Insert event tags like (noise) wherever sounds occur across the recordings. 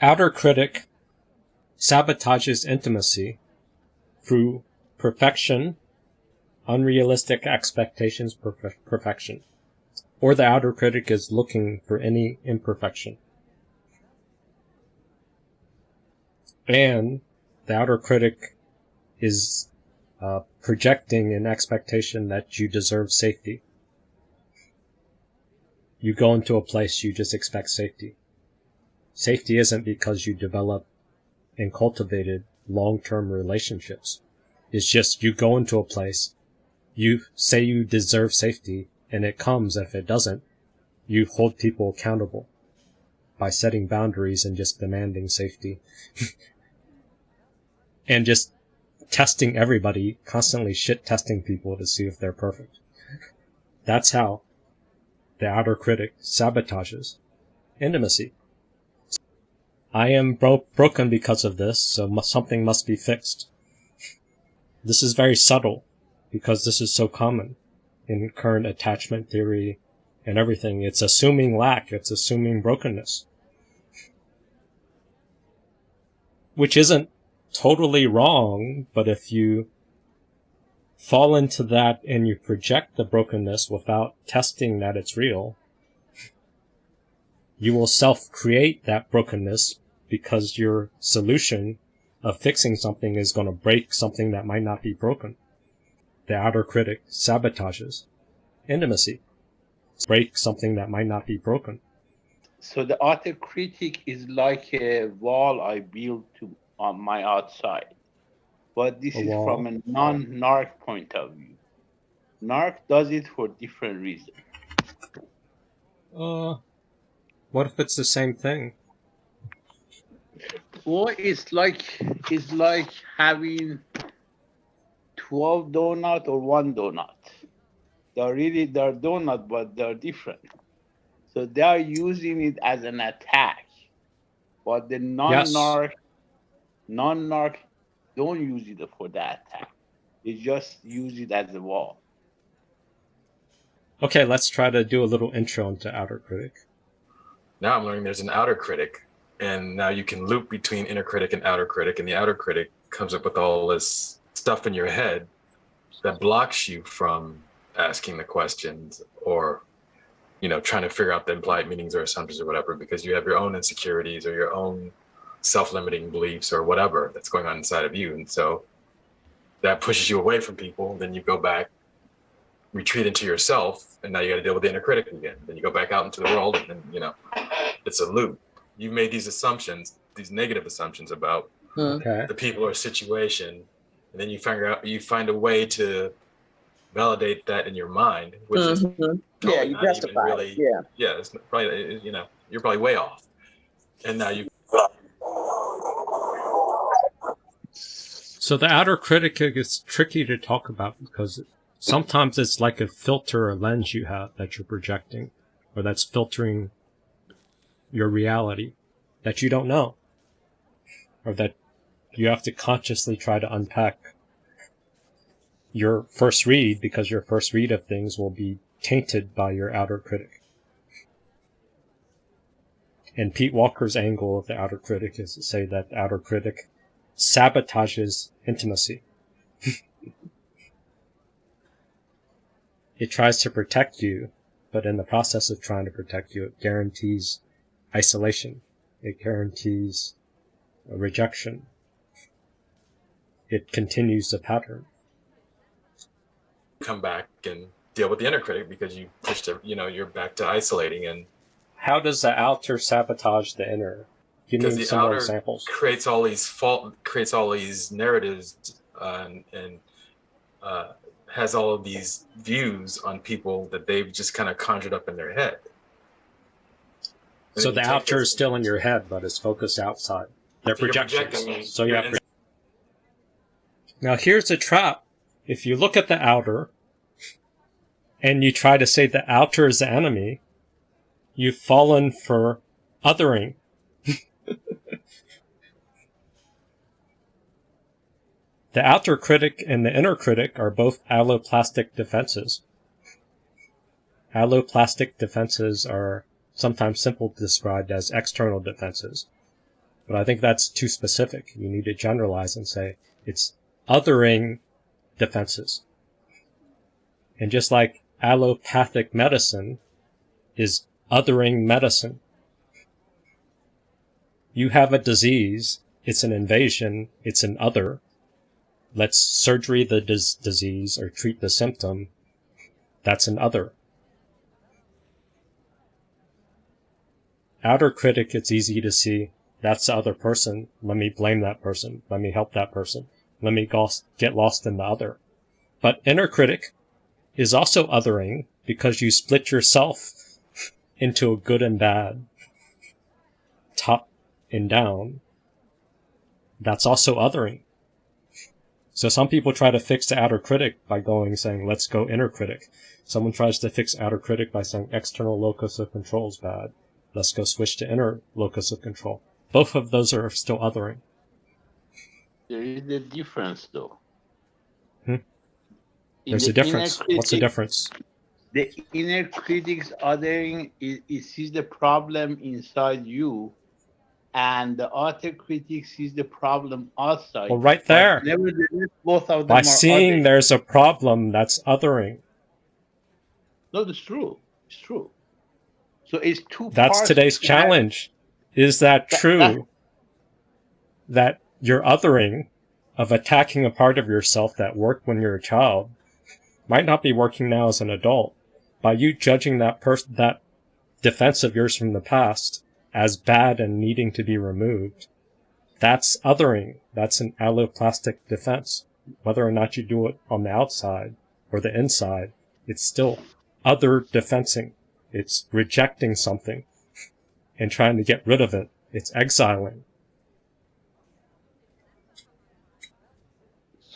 outer critic sabotages intimacy through perfection, unrealistic expectations, perfe- perfection. Or the outer critic is looking for any imperfection. And the outer critic is uh, projecting an expectation that you deserve safety. You go into a place, you just expect safety. Safety isn't because you develop and cultivated long-term relationships. It's just you go into a place, you say you deserve safety, and it comes. If it doesn't, you hold people accountable by setting boundaries and just demanding safety. (laughs) and just testing everybody, constantly shit testing people to see if they're perfect. That's how the outer critic sabotages intimacy. I am bro- broken because of this, so something must be fixed. This is very subtle because this is so common in current attachment theory and everything. It's assuming lack, it's assuming brokenness. Which isn't totally wrong, but if you fall into that and you project the brokenness without testing that it's real, you will self create that brokenness because your solution of fixing something is going to break something that might not be broken. The outer critic sabotages intimacy, break something that might not be broken. So the outer critic is like a wall I build to on my outside. But this A is wall. from a non-narc point of view. Narc does it for different reasons. Uh, what if it's the same thing? Or it's like it's like having twelve donut or one donut. They're really they're donut, but they're different. So they are using it as an attack. But the non-narc non-narc don't use it for that attack. They just use it as a wall. Okay, let's try to do a little intro into outer critic. Now I'm learning there's an outer critic, and now you can loop between inner critic and outer critic, and the outer critic comes up with all this stuff in your head that blocks you from asking the questions or you know trying to figure out the implied meanings or assumptions or whatever because you have your own insecurities or your own self-limiting beliefs or whatever that's going on inside of you. And so that pushes you away from people then you go back retreat into yourself and now you got to deal with the inner critic again then you go back out into the world and then you know it's a loop you've made these assumptions these negative assumptions about Okay. the people or situation and then you figure out you find a way to validate that in your mind which is Mhm. Yeah, probably you not even justify it. really Yeah. yeah it's probably you know you're probably way off and now you So the outer critic is tricky to talk about because sometimes it's like a filter or lens you have that you're projecting or that's filtering your reality that you don't know or that you have to consciously try to unpack your first read because your first read of things will be tainted by your outer critic. And Pete Walker's angle of the outer critic is to say that the outer critic sabotages intimacy. (laughs) it tries to protect you, but in the process of trying to protect you, it guarantees isolation. It guarantees a rejection. It continues the pattern. come back and deal with the inner critic because you pushed it you know you're back to isolating and How does the outer sabotage the inner? Give me some more examples. creates all these fault creates all these narratives uh, and, and uh, has all of these views on people that they've just kind of conjured up in their head And So the outer is still in your head, but it's focused outside. They're So you're projections. So you have. Now here's a trap. If you look at the outer, and you try to say the outer is the enemy, you've fallen for othering. The outer critic and the inner critic are both alloplastic defenses. Alloplastic defenses are sometimes simply described as external defenses. But I think that's too specific. You need to generalize and say it's othering defenses. And just like allopathic medicine is othering medicine, you have a disease, it's an invasion, it's an other. Let's surgery the dis- disease or treat the symptom. That's an other. Outer critic, it's easy to see. That's the other person. Let me blame that person. Let me help that person. Let me get lost in the other. But inner critic is also othering because you split yourself into a good and bad, top and down. That's also othering. So some people try to fix the outer critic by going saying, let's go inner critic. Someone tries to fix outer critic by saying external locus of control is bad. Let's go switch to inner locus of control. Both of those are still othering. There is a difference though. Hmm? There's the a difference. inner What's the difference? The inner critic's othering is, it sees the problem inside you, and the outer critic sees the problem outside. Well, right there. Nevertheless, both of them By seeing there's a problem, that's othering. No, that's true. It's true. So it's two. That's today's that. challenge. Is that That- true? that- That your othering of attacking a part of yourself that worked when you're a child might not be working now as an adult. By you judging that person, that defense of yours from the past as bad and needing to be removed, that's othering. That's an alloplastic defense. Whether or not you do it on the outside or the inside, it's still other defensing. It's rejecting something and trying to get rid of it. It's exiling.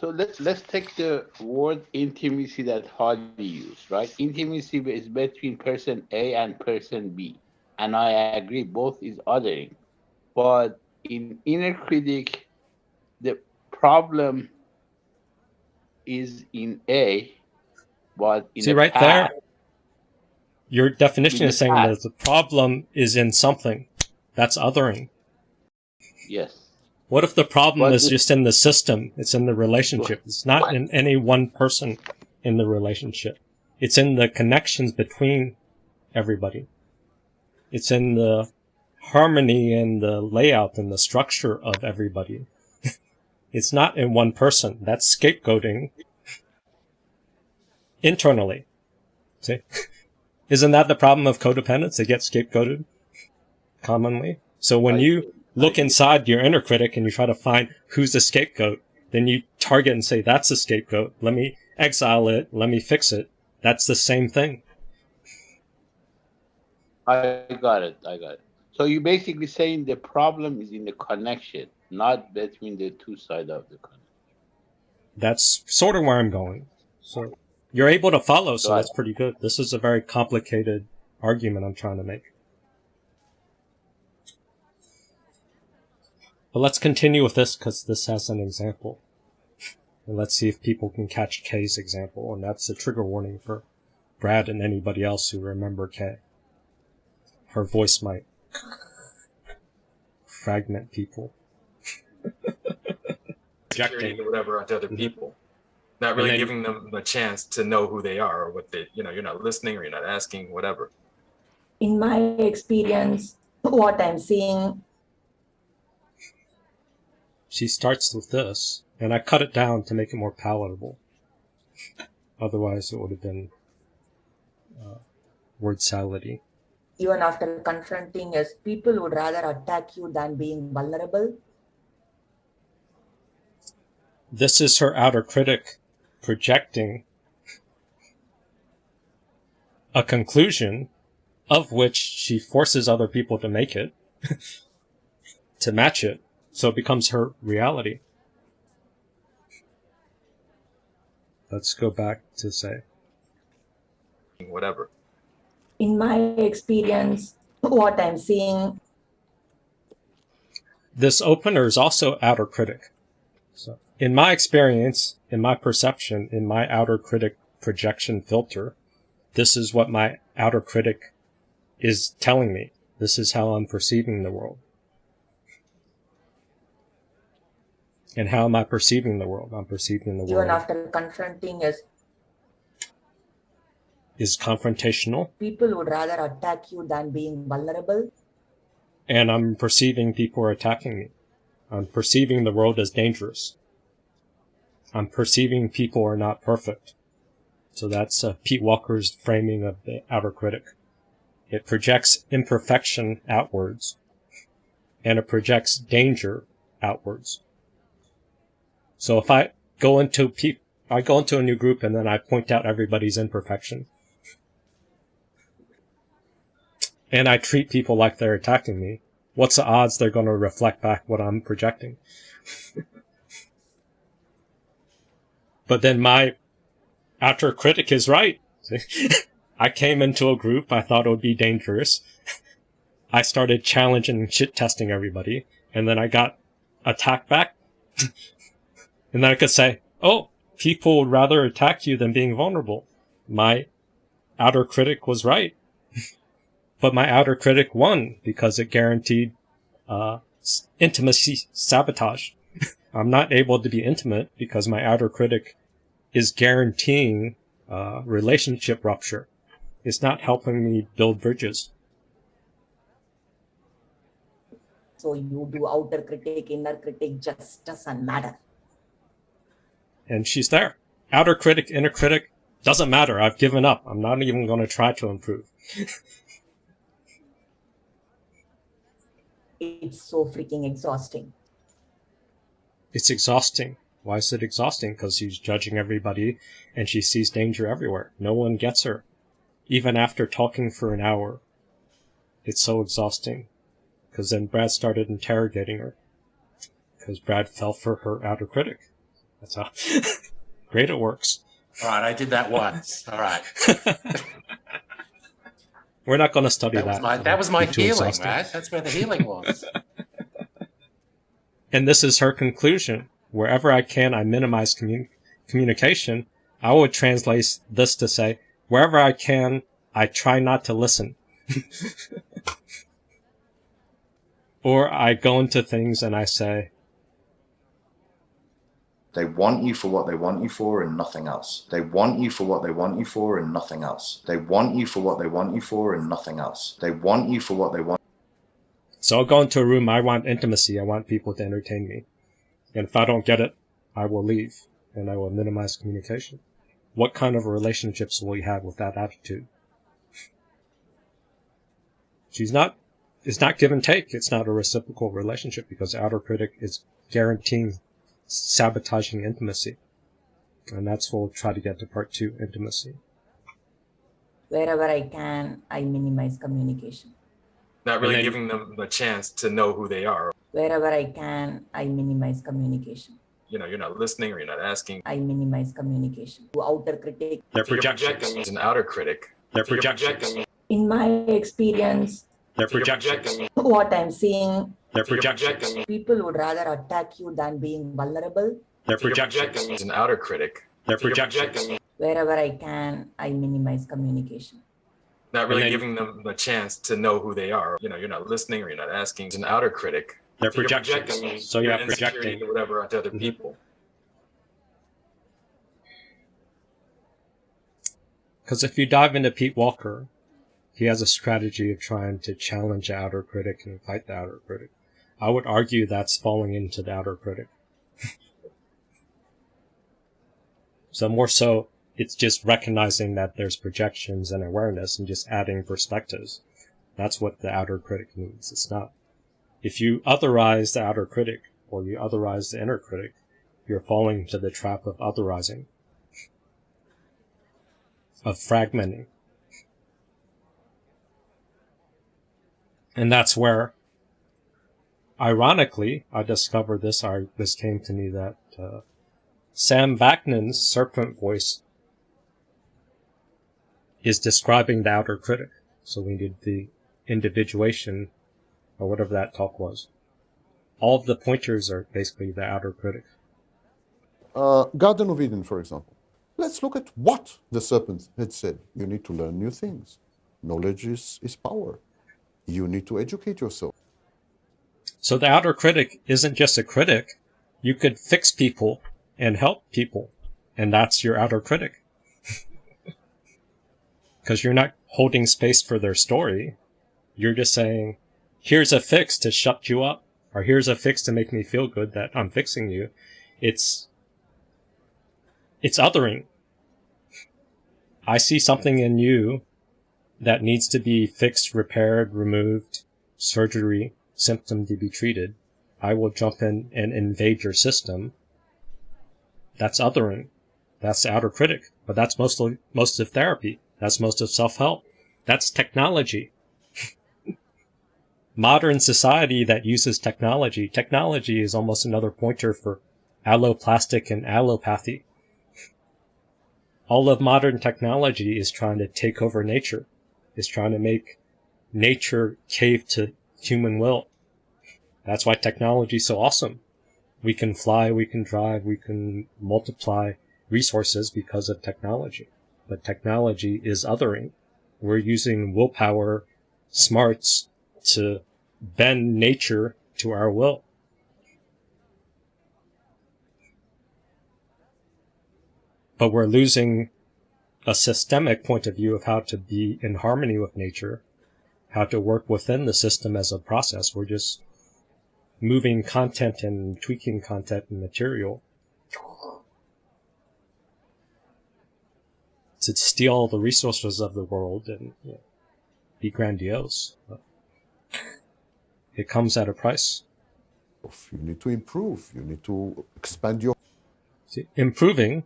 So let's let's take the word intimacy that Hardy used, right? Intimacy is between person A and person B, and I agree both is othering, but in inner critic, the problem is in A, but in See the right there? Your definition is saying that the problem is in something. That's othering. Yes. What if the problem But is just in the system? It's in the relationship. It's not in any one person in the relationship. It's in the connections between everybody. It's in the harmony and the layout and the structure of everybody. (laughs) it's not in one person. That's scapegoating internally. See? (laughs) Isn't that the problem of codependence? They get scapegoated commonly. So when you look inside your inner critic and you try to find who's the scapegoat, then you target and say, that's the scapegoat. Let me exile it. Let me fix it. That's the same thing. I got it. I got it. So you're basically saying the problem is in the connection, not between the two sides of the connection. That's sort of where I'm going. So you're able to follow, so that's pretty good. This is a very complicated argument I'm trying to make. But let's continue with this because this has an example. And let's see if people can catch K's example. And that's a trigger warning for Brad and anybody else who remember K. Her voice might fragment people. (laughs) projecting whatever onto other people, not really then- giving them a chance to know who they are or what they, you know, you're not listening or you're not asking, whatever. in my experience, what I'm seeing, She starts with this, and I cut it down to make it more palatable. Otherwise, it would have been uh, word salady. Even after confronting us, people would rather attack you than being vulnerable. This is her outer critic projecting a conclusion of which she forces other people to make it, (laughs) to match it, so it becomes her reality. Let's go back to say, Whatever. In my experience, what I'm seeing, this opener is also outer critic. So, in my experience, in my perception, in my outer critic projection filter, this is what my outer critic is telling me. This is how I'm perceiving the world. And how am I perceiving the world? I'm perceiving the Even world after confronting us, is confrontational, people would rather attack you than being vulnerable. and I'm perceiving people are attacking me. I'm perceiving the world as dangerous. I'm perceiving people are not perfect. So that's uh, Pete Walker's framing of the outer critic. It projects imperfection outwards, and it projects danger outwards. So if I go into pe- I go into a new group and then I point out everybody's imperfection, and I treat people like they're attacking me, what's the odds they're going to reflect back what I'm projecting? (laughs) but then my outer critic is right. (laughs) I came into a group, I thought it would be dangerous. (laughs) I started challenging and shit testing everybody, and then I got attacked back. and then I could say, oh, people would rather attack you than being vulnerable. My outer critic was right. But my outer critic won because it guaranteed uh, intimacy sabotage. (laughs) I'm not able to be intimate because my outer critic is guaranteeing uh, relationship rupture. It's not helping me build bridges. So you do outer critic, inner critic, just doesn't matter. And she's there. Outer critic, inner critic, doesn't matter. I've given up. I'm not even going to try to improve. (laughs) It's so freaking exhausting. It's exhausting. Why is it exhausting? Because she's judging everybody and she sees danger everywhere. No one gets her. Even after talking for an hour. It's so exhausting. Because then Brad started interrogating her. Because Brad fell for her outer critic. That's how (laughs) great it works. All right, I did that once. All right. (laughs) We're not going to study That that. was my that was my healing, right? That's where the healing was. (laughs) And this is her conclusion. Wherever I can, I minimize commun- communication. I would translate this to say, wherever I can, I try not to listen. (laughs) or I go into things and I say, They want you for what they want you for and nothing else. They want you for what they want you for and nothing else. They want you for what they want you for and nothing else. They want you for what they want so I'll go into a room, I want intimacy, I want people to entertain me. And if I don't get it, I will leave and I will minimize communication. What kind of relationships will you have with that attitude? She's not, it's not give and take. It's not a reciprocal relationship because the outer critic is guaranteeing sabotaging intimacy. And that's what we'll try to get to part two, intimacy. Wherever I can, I minimize communication. Not really then- giving them a chance to know who they are. Wherever I can, I minimize communication. You know, you're not listening or you're not asking. I minimize communication. To outer critic, They're projections. projecting as an outer critic. They're projections. projecting- in my experience, They're projections. projecting- what I'm seeing, They're projections. people would rather attack you than being vulnerable. They're projections. projecting as an outer critic. They're projections. Wherever I can, I minimize communication. Not really then- giving them a chance to know who they are. You know, you're not listening or you're not asking. It's an outer critic. They're So you're projections. projecting So your you're projecting. or whatever onto other Mhm. people. Because if you dive into Pete Walker, he has a strategy of trying to challenge the outer critic and fight the outer critic. I would argue that's falling into the outer critic. (laughs) so more so, it's just recognizing that there's projections and awareness and just adding perspectives. That's what the outer critic means. It's not. If you otherize the outer critic or you otherize the inner critic, you're falling into the trap of otherizing of fragmenting. And that's where, ironically, I discovered this, I, this came to me that, uh, Sam Vaknin's serpent voice is describing the outer critic. So we need the individuation, or whatever that talk was. All of the pointers are basically the outer critic. Uh, Garden of Eden, for example. Let's look at what the serpent had said. You need to learn new things. Knowledge is, is power. You need to educate yourself. So the outer critic isn't just a critic, You could fix people and help people, and that's your outer critic. (laughs) Because you're not holding space for their story. You're just saying, here's a fix to shut you up, or here's a fix to make me feel good that I'm fixing you. It's, it's othering. I see something in you that needs to be fixed, repaired, removed, surgery, symptom to be treated. I will jump in and invade your system. That's othering. That's outer critic. But that's mostly most of therapy. That's most of self-help. That's technology. (laughs) Modern society that uses technology. Technology is almost another pointer for alloplastic and allopathy. All of modern technology is trying to take over nature, is trying to make nature cave to human will. That's why technology is so awesome. We can fly, we can drive, we can multiply resources because of technology. But technology is othering. We're using willpower, smarts to bend nature to our will. But we're losing a systemic point of view of how to be in harmony with nature, how to work within the system as a process. We're just moving content and tweaking content and material to steal the resources of the world and you know, be grandiose. It comes at a price. You need to improve. You need to expand your. See, improving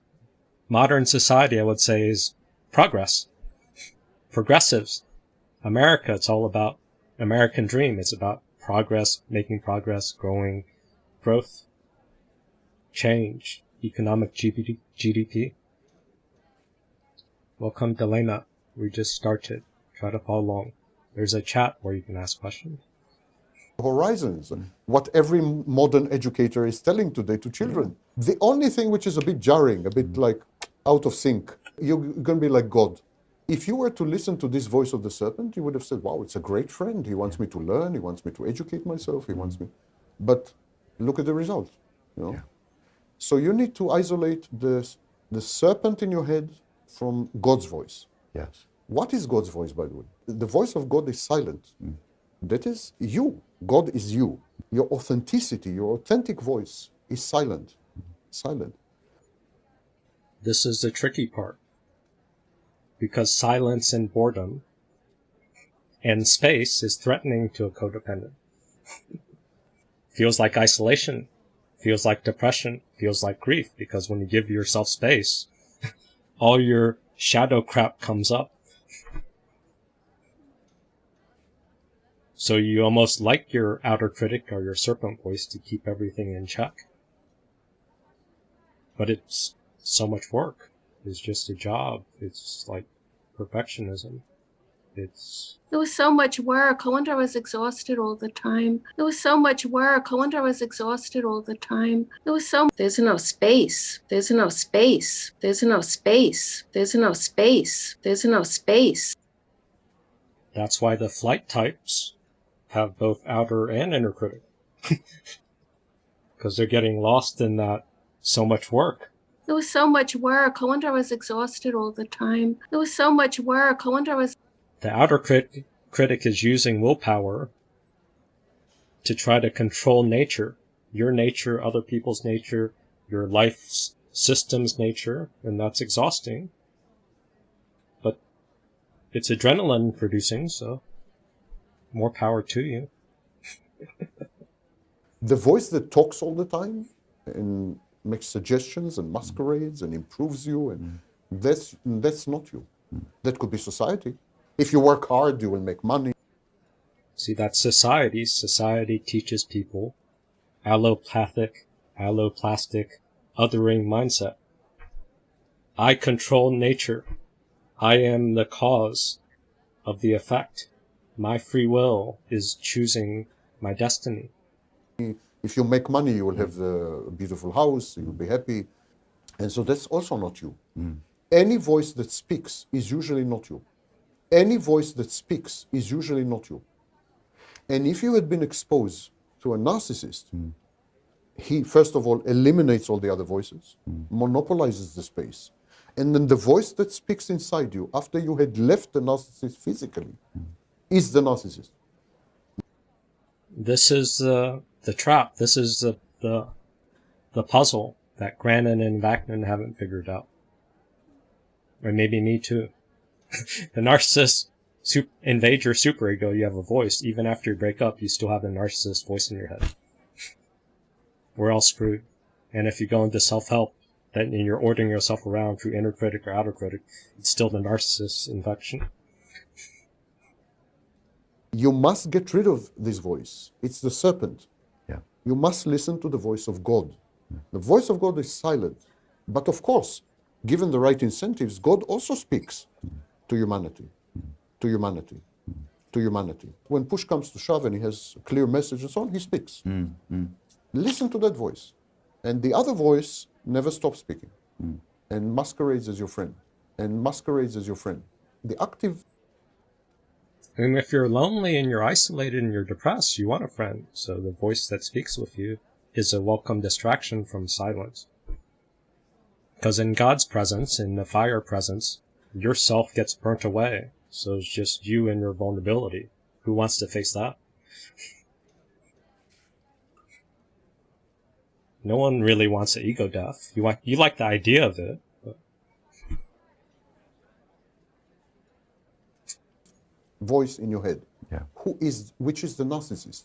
modern society, I would say, is progress. Progressives. America, it's all about American dream. It's about progress, making progress, growing, growth, change, economic GDP. Welcome, Delena. We just started. Try to follow along. There's a chat where you can ask questions. Horizons, and what every modern educator is telling today to children. The only thing which is a bit jarring, a bit mm-hmm. like out of sync, you're going to be like God. If you were to listen to this voice of the serpent, you would have said, wow, it's a great friend. He wants me to learn. He wants me to educate myself. He wants mm-hmm. me. But look at the result. You know? Yeah. So you need to isolate the, the serpent in your head from God's voice. Yes. What is God's voice, by the way? The voice of God is silent. Mm. That is you. God is you. Your authenticity, your authentic voice is silent. Mm-hmm. Silent. This is the tricky part. Because silence and boredom and space is threatening to a codependent. feels like isolation, feels like depression, feels like grief, because when you give yourself space, all your shadow crap comes up. So you almost like your outer critic or your serpent voice to keep everything in check. But it's so much work. It's just a job. It's like perfectionism. It's It was so much work. I wonder I was exhausted all the time. It was so much work. I wonder I was exhausted all the time. It was so there's no space. There's no space. There's no space. There's no space. There's no space. that's why the flight types have both outer and inner critic. (laughs) Because they're getting lost in that so much work. It was so much work. I wonder I was exhausted all the time. It was so much work. I wonder I was The outer crit- critic is using willpower to try to control nature, your nature, other people's nature, your life system's nature, and that's exhausting. But it's adrenaline producing, so more power to you. (laughs) The voice that talks all the time and makes suggestions and masquerades and improves you, and mm. that's, that's not you. That could be society. If you work hard, you will make money. See, that's society. Society teaches people allopathic, alloplastic, othering mindset. I control nature. I am the cause of the effect. My free will is choosing my destiny. Mm. If you make money, you will mm. have a beautiful house, you'll be mm. happy. And so that's also not you. Mm. Any voice that speaks is usually not you. Any voice that speaks is usually not you. And if you had been exposed to a narcissist, he first of all eliminates all the other voices, monopolizes the space, and then the voice that speaks inside you after you had left the narcissist physically is the narcissist. This is uh, the trap. This is the, the the puzzle that Grannon and Vaknin haven't figured out. Or maybe me too. (laughs) the narcissist sup- invade your superego, you have a voice. Even after you break up, you still have the narcissist voice in your head. (laughs) We're all screwed. And if you go into self-help, then you're ordering yourself around through inner critic or outer critic, it's still the narcissist infection. You must get rid of this voice. It's the serpent. Yeah. You must listen to the voice of God. The voice of God is silent. But of course, given the right incentives, God also speaks to humanity, mm. to humanity, mm. to humanity. When push comes to shove and he has a clear message and so on, he speaks. Mm, listen to that voice. And the other voice never stops speaking and masquerades as your friend and masquerades as your friend. The active And if you're lonely and you're isolated and you're depressed, you want a friend. So the voice that speaks with you is a welcome distraction from silence. Because in God's presence, in the fire presence, yourself gets burnt away. So it's just you and your vulnerability. Who wants to face that? No one really wants an ego death. You want, you like the idea of it, voice in your head, Yeah. who is which is the narcissist,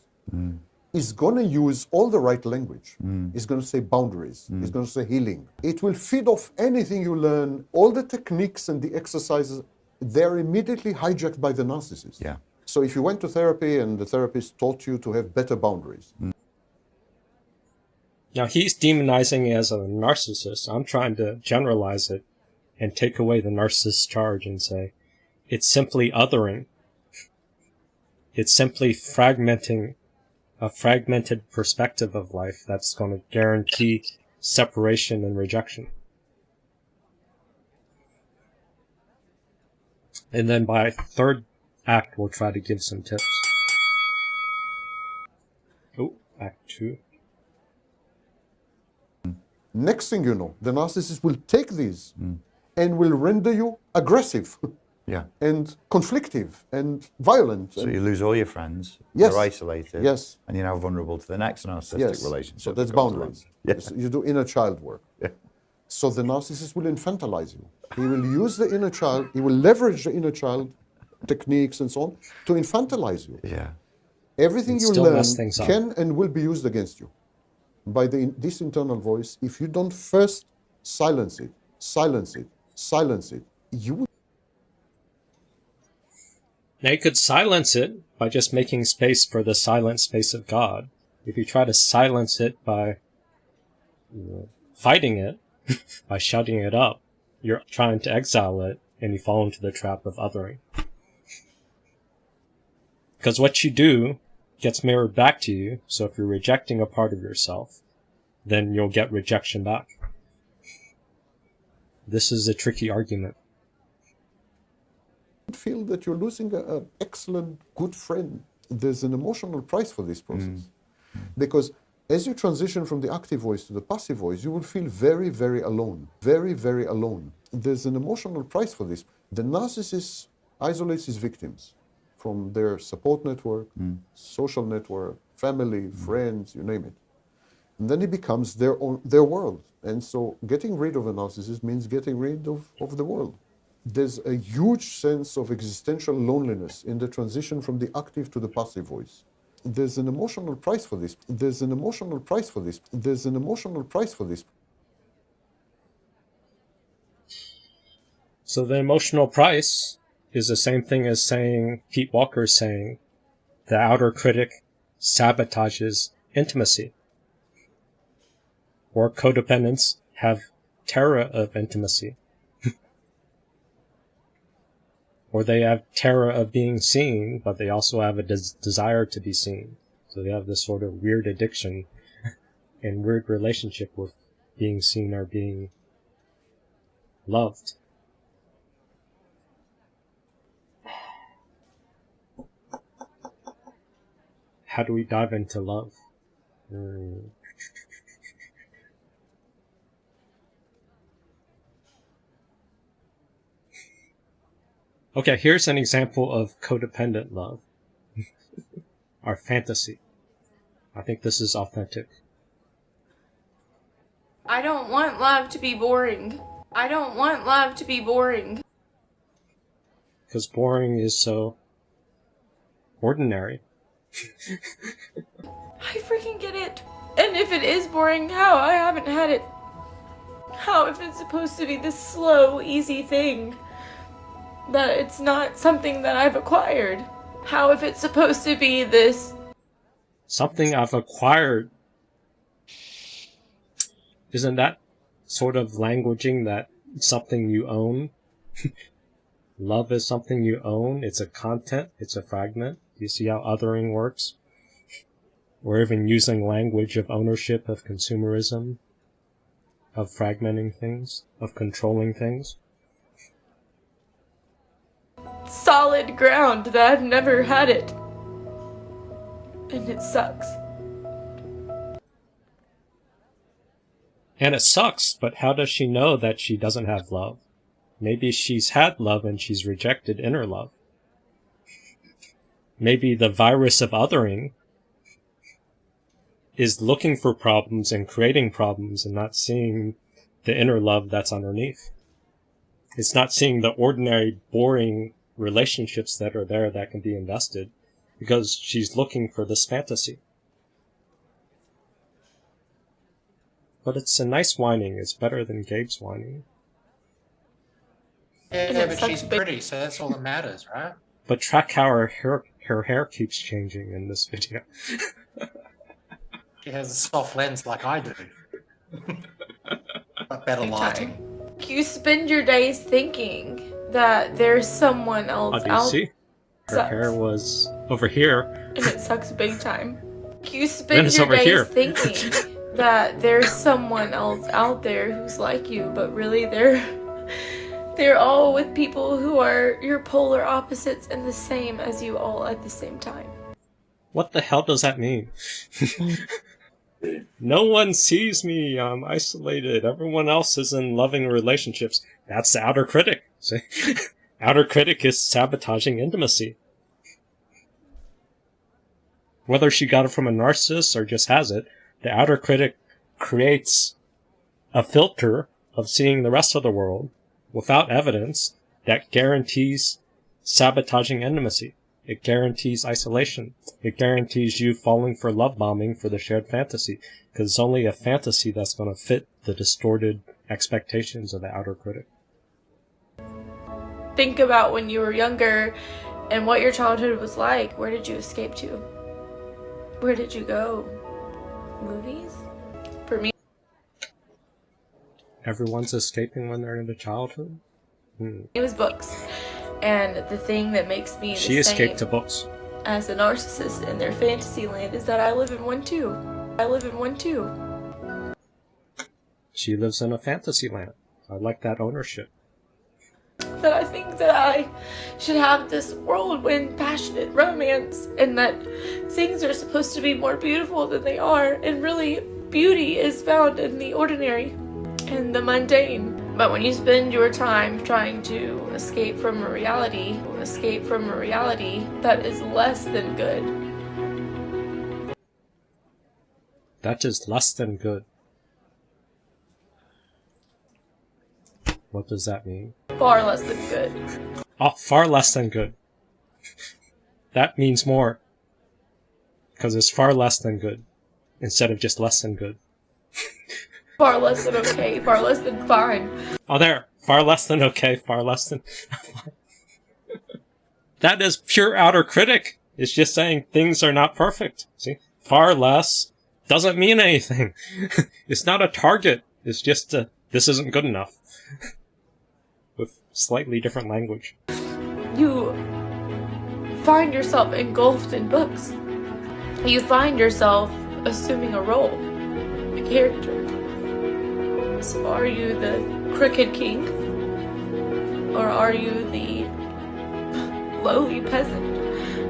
is going to use all the right language. Mm. Is going to say boundaries. Mm. Is going to say healing. It will feed off anything you learn. All the techniques and the exercises, they're immediately hijacked by the narcissist. Yeah. So if you went to therapy and the therapist taught you to have better boundaries, mm. Now he's demonizing as a narcissist. I'm trying to generalize it and take away the narcissist charge and say it's simply othering. It's simply fragmenting a fragmented perspective of life that's going to guarantee separation and rejection. And then by third act, we'll try to give some tips. Oh, act two. next thing you know, the narcissist will take these and will render you aggressive (laughs) Yeah. and conflictive and violent. So and- you lose all your friends. Yes. You're isolated. Yes. And you're now vulnerable to the next narcissistic yes. relationship. So that's that comes boundaries. (laughs) along. Yes, You do inner child work. Yeah. So the narcissist will infantilize you. He will use the inner child, he will leverage the inner child techniques and so on to infantilize you. Yeah. Everything And you learn mess things up. can and will be used against you by the, this internal voice. If you don't first silence it, silence it, silence it, you will Now you could silence it by just making space for the silent space of God. If you try to silence it by you know, fighting it, (laughs) by shutting it up, you're trying to exile it and you fall into the trap of othering. Because what you do gets mirrored back to you, so if you're rejecting a part of yourself, then you'll get rejection back. This is a tricky argument. Feel that you're losing an excellent, good friend. There's an emotional price for this process. Mm. Because as you transition from the active voice to the passive voice, you will feel very, very alone. Very, very alone. There's an emotional price for this. The narcissist isolates his victims from their support network, mm. social network, family, mm. friends, you name it. And then it becomes their own their world. And so getting rid of a narcissist means getting rid of, of the world. There's a huge sense of existential loneliness in the transition from the active to the passive voice. There's an emotional price for this. There's an emotional price for this. There's an emotional price for this. So the emotional price is the same thing as saying, Pete Walker is saying, the outer critic sabotages intimacy. Or codependents have terror of intimacy. Or they have terror of being seen, but they also have a des- desire to be seen. So they have this sort of weird addiction (laughs) and weird relationship with being seen or being loved. How do we dive into love? Hmm. Okay, here's an example of codependent love. (laughs) Our fantasy. I think this is authentic. I don't want love to be boring. I don't want love to be boring. Because boring is so ordinary. (laughs) I freaking get it. And if it is boring, how? I haven't had it. How if it's supposed to be this slow, easy thing? That it's not something that I've acquired. How if it's supposed to be this Something I've acquired. Isn't that sort of languaging that something you own? (laughs) Love is something you own. It's a content. It's a fragment. You see how othering works? (laughs) We're even using language of ownership, of consumerism, of fragmenting things, of controlling things. Solid ground that I've never had it. And it sucks. And it sucks, but how does she know that she doesn't have love? Maybe she's had love and she's rejected inner love. Maybe the virus of othering is looking for problems and creating problems and not seeing the inner love that's underneath. It's not seeing the ordinary, boring relationships that are there that can be invested because she's looking for this fantasy. But it's a nice whining. It's better than Gabe's whining. Yeah, but she's pretty, so that's all that matters, right? But track how her hair, her hair keeps changing in this video. She has a soft lens like I do. but better Big lighting. You spend your days thinking that there's someone Oh, else do you out see? Her sucks. hair was over here. and it sucks big time. You (laughs) spend your days here. thinking (laughs) that there's someone else out there who's like you, but really they're (laughs) they're all with people who are your polar opposites and the same as you all at the same time. What the hell does that mean? no one sees me. I'm isolated. Everyone else is in loving relationships. That's the outer critic. See? (laughs) outer critic is sabotaging intimacy. Whether she got it from a narcissist or just has it, the outer critic creates a filter of seeing the rest of the world without evidence that guarantees sabotaging intimacy. It guarantees isolation. It guarantees you falling for love bombing for the shared fantasy. Because it's only a fantasy that's going to fit the distorted expectations of the outer critic. Think about when you were younger and what your childhood was like. Where did you escape to? Where did you go? Movies? For me, Everyone's escaping when they're into childhood. Hmm. it was books. And the thing that makes me the She escaped to books. as a narcissist in their fantasy land is that I live in one too. I live in one too. She lives in a fantasy land. I like that ownership. That I think that I should have this whirlwind, passionate romance, and that things are supposed to be more beautiful than they are, and really, beauty is found in the ordinary and the mundane. But when you spend your time trying to escape from a reality, escape from a reality that is less than good, That is less than good. What does that mean? far less than good, Oh, far less than good. That means more. Because it's far less than good. Instead of just less than good. (laughs) far less than okay, far less than fine. Oh, there. Far less than okay, far less than. (laughs) that is pure outer critic. It's just saying things are not perfect. See? Far less doesn't mean anything. (laughs) it's not a target. It's just a, this isn't good enough. Slightly different language. you find yourself engulfed in books. You find yourself assuming a role, a character. So are you the crooked king? Or are you the lowly peasant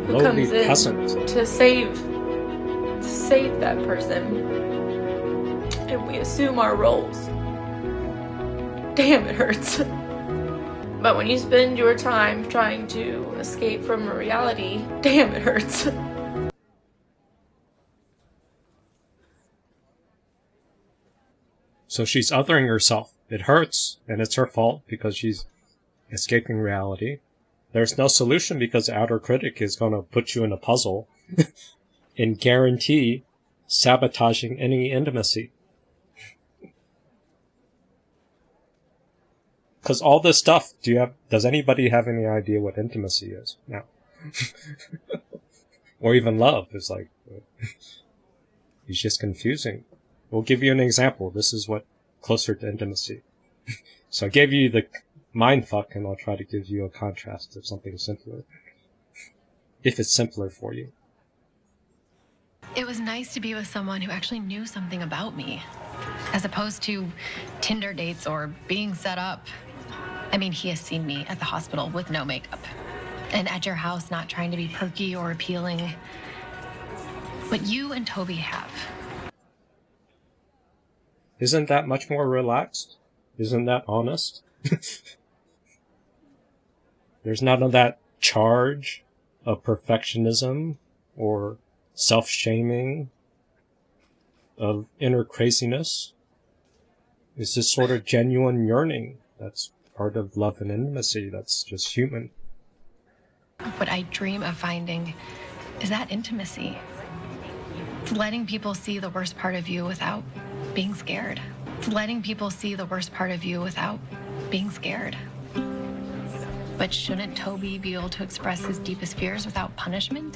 who Lowly comes in peasant. to save to save that person? And we assume our roles. Damn, it hurts. (laughs) But when you spend your time trying to escape from reality, (laughs) damn, it hurts. So she's othering herself. It hurts, and it's her fault because she's escaping reality. There's no solution because the outer critic is going to put you in a puzzle (laughs) and guarantee sabotaging any intimacy. Because all this stuff, do you have? Does anybody have any idea what intimacy is now? (laughs) or even love is like, (laughs) it's just confusing. We'll give you an example. This is what closer to intimacy. (laughs) so I gave you the mind fuck, and I'll try to give you a contrast of something simpler. If it's simpler for you. It was nice to be with someone who actually knew something about me, as opposed to Tinder dates or being set up. I mean, he has seen me at the hospital with no makeup, and at your house not trying to be perky or appealing. But you and Toby have. Isn't that much more relaxed? Isn't that honest? (laughs) There's none of that charge of perfectionism or self shaming of inner craziness. It's this sort of genuine yearning that's part of love and intimacy that's just human. What I dream of finding is that intimacy. It's letting people see the worst part of you without being scared. It's letting people see the worst part of you without being scared. But shouldn't Toby be able to express his deepest fears without punishment?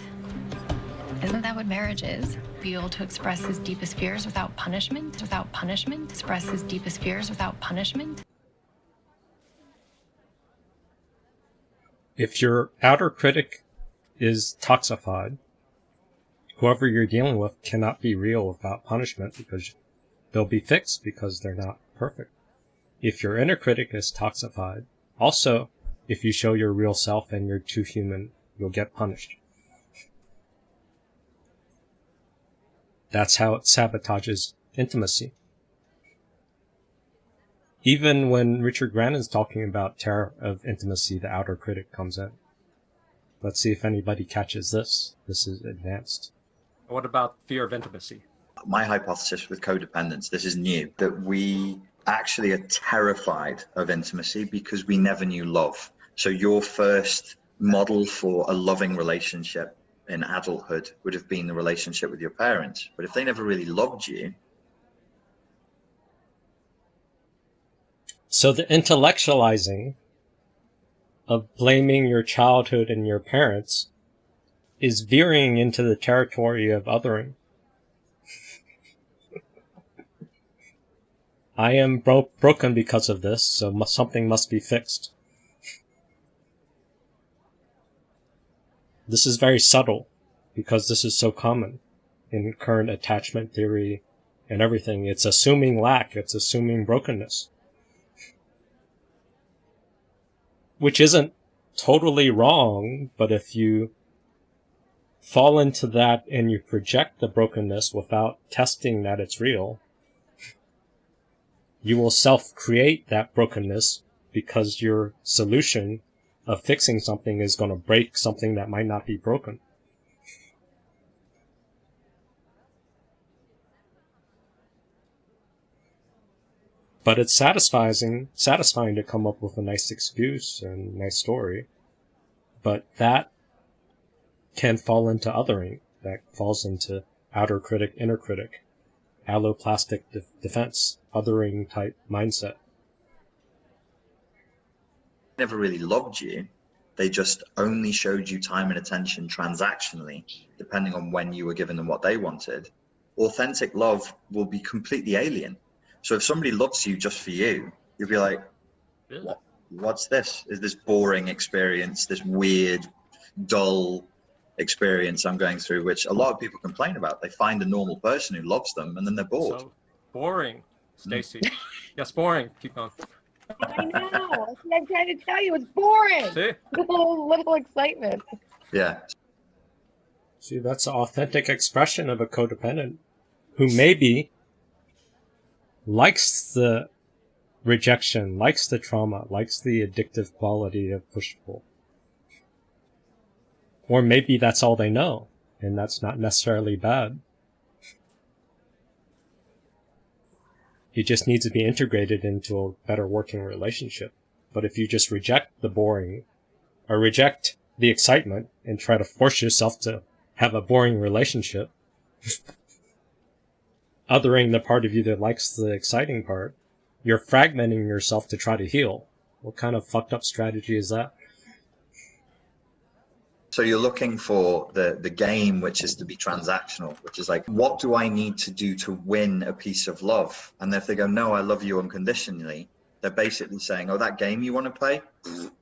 Isn't that what marriage is? Be able to express his deepest fears without punishment? Without punishment? Express his deepest fears without punishment? If your outer critic is toxified, whoever you're dealing with cannot be real without punishment because they'll be fixed because they're not perfect. If your inner critic is toxified, also, if you show your real self and you're too human, you'll get punished. That's how it sabotages intimacy. Even when Richard Grannon is talking about terror of intimacy, the outer critic comes in. Let's see if anybody catches this. This is advanced. What about fear of intimacy? My hypothesis with codependence, this is new, that we actually are terrified of intimacy because we never knew love. So your first model for a loving relationship in adulthood would have been the relationship with your parents. But if they never really loved you, So the intellectualizing of blaming your childhood and your parents is veering into the territory of othering. I am bro- broken because of this, so something must be fixed. This is very subtle because this is so common in current attachment theory and everything. It's assuming lack, it's assuming brokenness. Which isn't totally wrong, but if you fall into that and you project the brokenness without testing that it's real, you will self create that brokenness because your solution of fixing something is going to break something that might not be broken. But it's satisfying, satisfying to come up with a nice excuse and nice story. But that can fall into othering. That falls into outer critic, inner critic, alloplastic de- defense, othering type mindset. never really loved you. They just only showed you time and attention transactionally, depending on when you were giving them what they wanted. Authentic love will be completely alien. So if somebody loves you just for you, you'll be like, what, what's this? Is this boring experience, this weird, dull experience I'm going through, which a lot of people complain about. They find a normal person who loves them and then they're bored. So boring, hmm. Stacy. yes, boring. Keep going. I know. I'm trying to tell you. It's boring. See? Little, little excitement. Yeah. See, that's an authentic expression of a codependent who maybe likes the rejection, likes the trauma, likes the addictive quality of push pull. Or maybe that's all they know, and that's not necessarily bad. It just needs to be integrated into a better working relationship. But if you just reject the boring, or reject the excitement and try to force yourself to have a boring relationship, (laughs) othering the part of you that likes the exciting part, you're fragmenting yourself to try to heal. What kind of fucked up strategy is that? So you're looking for the the game, which is to be transactional, which is like, what do I need to do to win a piece of love? And if they go, no, I love you unconditionally, they're basically saying, oh, that game you want to play,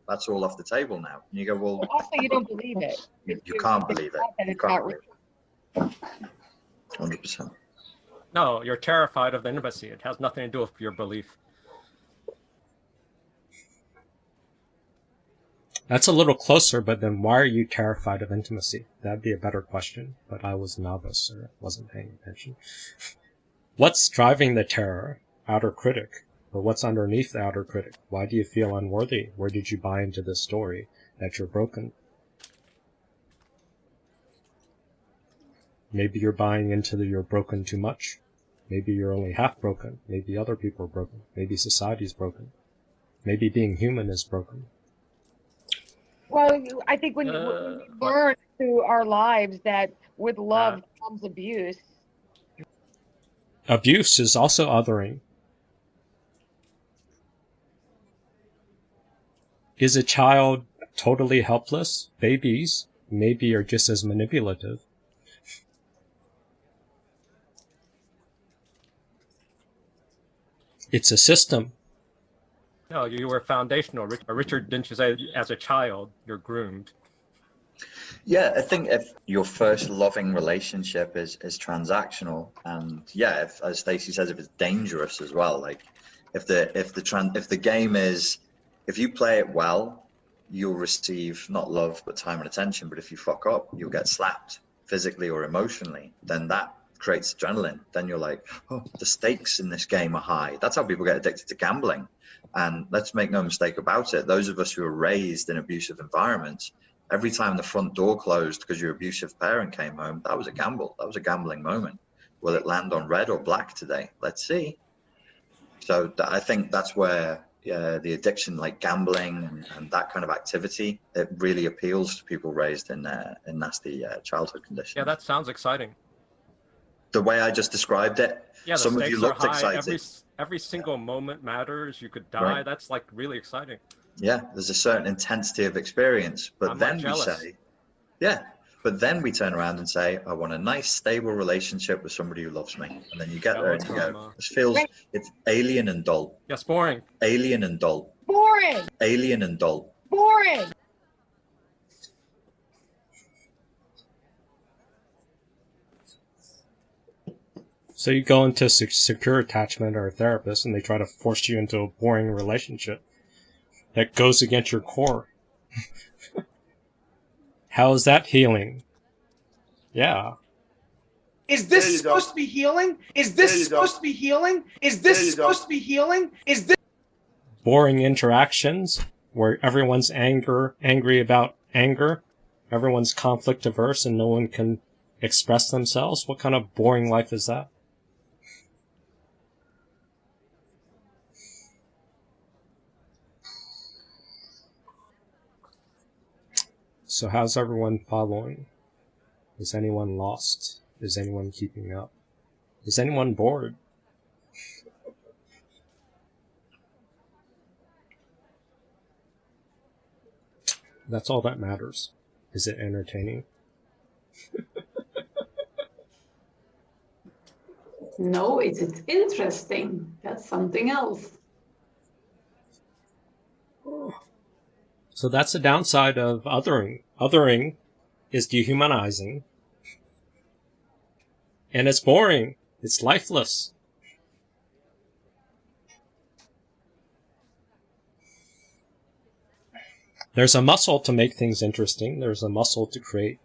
that's all off the table now. And you go, well, But also, you don't believe it. you, you can't believe it. You can't believe it. Hundred percent. No, you're terrified of the intimacy. It has nothing to do with your belief. That's a little closer, but then why are you terrified of intimacy? That'd be a better question, but I was novice or wasn't paying attention. (laughs) What's driving the terror? Outer critic. But what's underneath the outer critic? Why do you feel unworthy? Where did you buy into this story that you're broken? Maybe you're buying into the you're broken too much. Maybe you're only half broken. Maybe other people are broken. Maybe society's broken. Maybe being human is broken. Well, I think when, you- when Uh, we learn through our lives that with love comes abuse, Abuse is also othering. Is a child totally helpless? Babies maybe are just as manipulative. It's a system. No, you were foundational. Uh, Richard didn't you say as a child you're groomed? Yeah, I think if your first loving relationship is is transactional, and yeah, if, as Stacey says, if it's dangerous as well, like if the if the tran if the game is if you play it well, you'll receive not love but time and attention. But if you fuck up, you'll get slapped physically or emotionally. Then that creates adrenaline. Then you're like, oh, the stakes in this game are high. That's how people get addicted to gambling. And let's make no mistake about it. Those of us who are raised in abusive environments, every time the front door closed because your abusive parent came home, that was a gamble. That was a gambling moment. Will it land on red or black today? Let's see. So I think that's where uh, the addiction, like gambling and, and that kind of activity, it really appeals to people raised in uh, in nasty uh, childhood conditions. Yeah, that sounds exciting. The way I just described it, Yeah, some of stakes you are looked high. excited. Every s- every single moment matters. You could die. Right. That's like really exciting. Yeah, there's a certain intensity of experience, but I'm then we say, yeah, but then we turn around and say, I want a nice, stable relationship with somebody who loves me, and then you get there and you from, go, this feels it's alien and dull, Yes, boring. alien and dull, boring, alien and dull. boring. So you go into se- secure attachment or a therapist and they try to force you into a boring relationship that goes against your core. (laughs) How is that healing? Yeah. Is this you go. supposed to be healing? Is this you go. supposed to be healing? Is this you go. supposed to be healing? Is this boring interactions where everyone's anger angry about anger everyone's conflict averse and no one can express themselves what kind of boring life is that so how's everyone following is anyone lost is anyone keeping up is anyone bored That's all that matters. Is it entertaining? No, it's, it's interesting. That's something else. So that's the downside of othering. Othering is dehumanizing. And it's boring. It's lifeless. There's a muscle to make things interesting. There's a muscle to create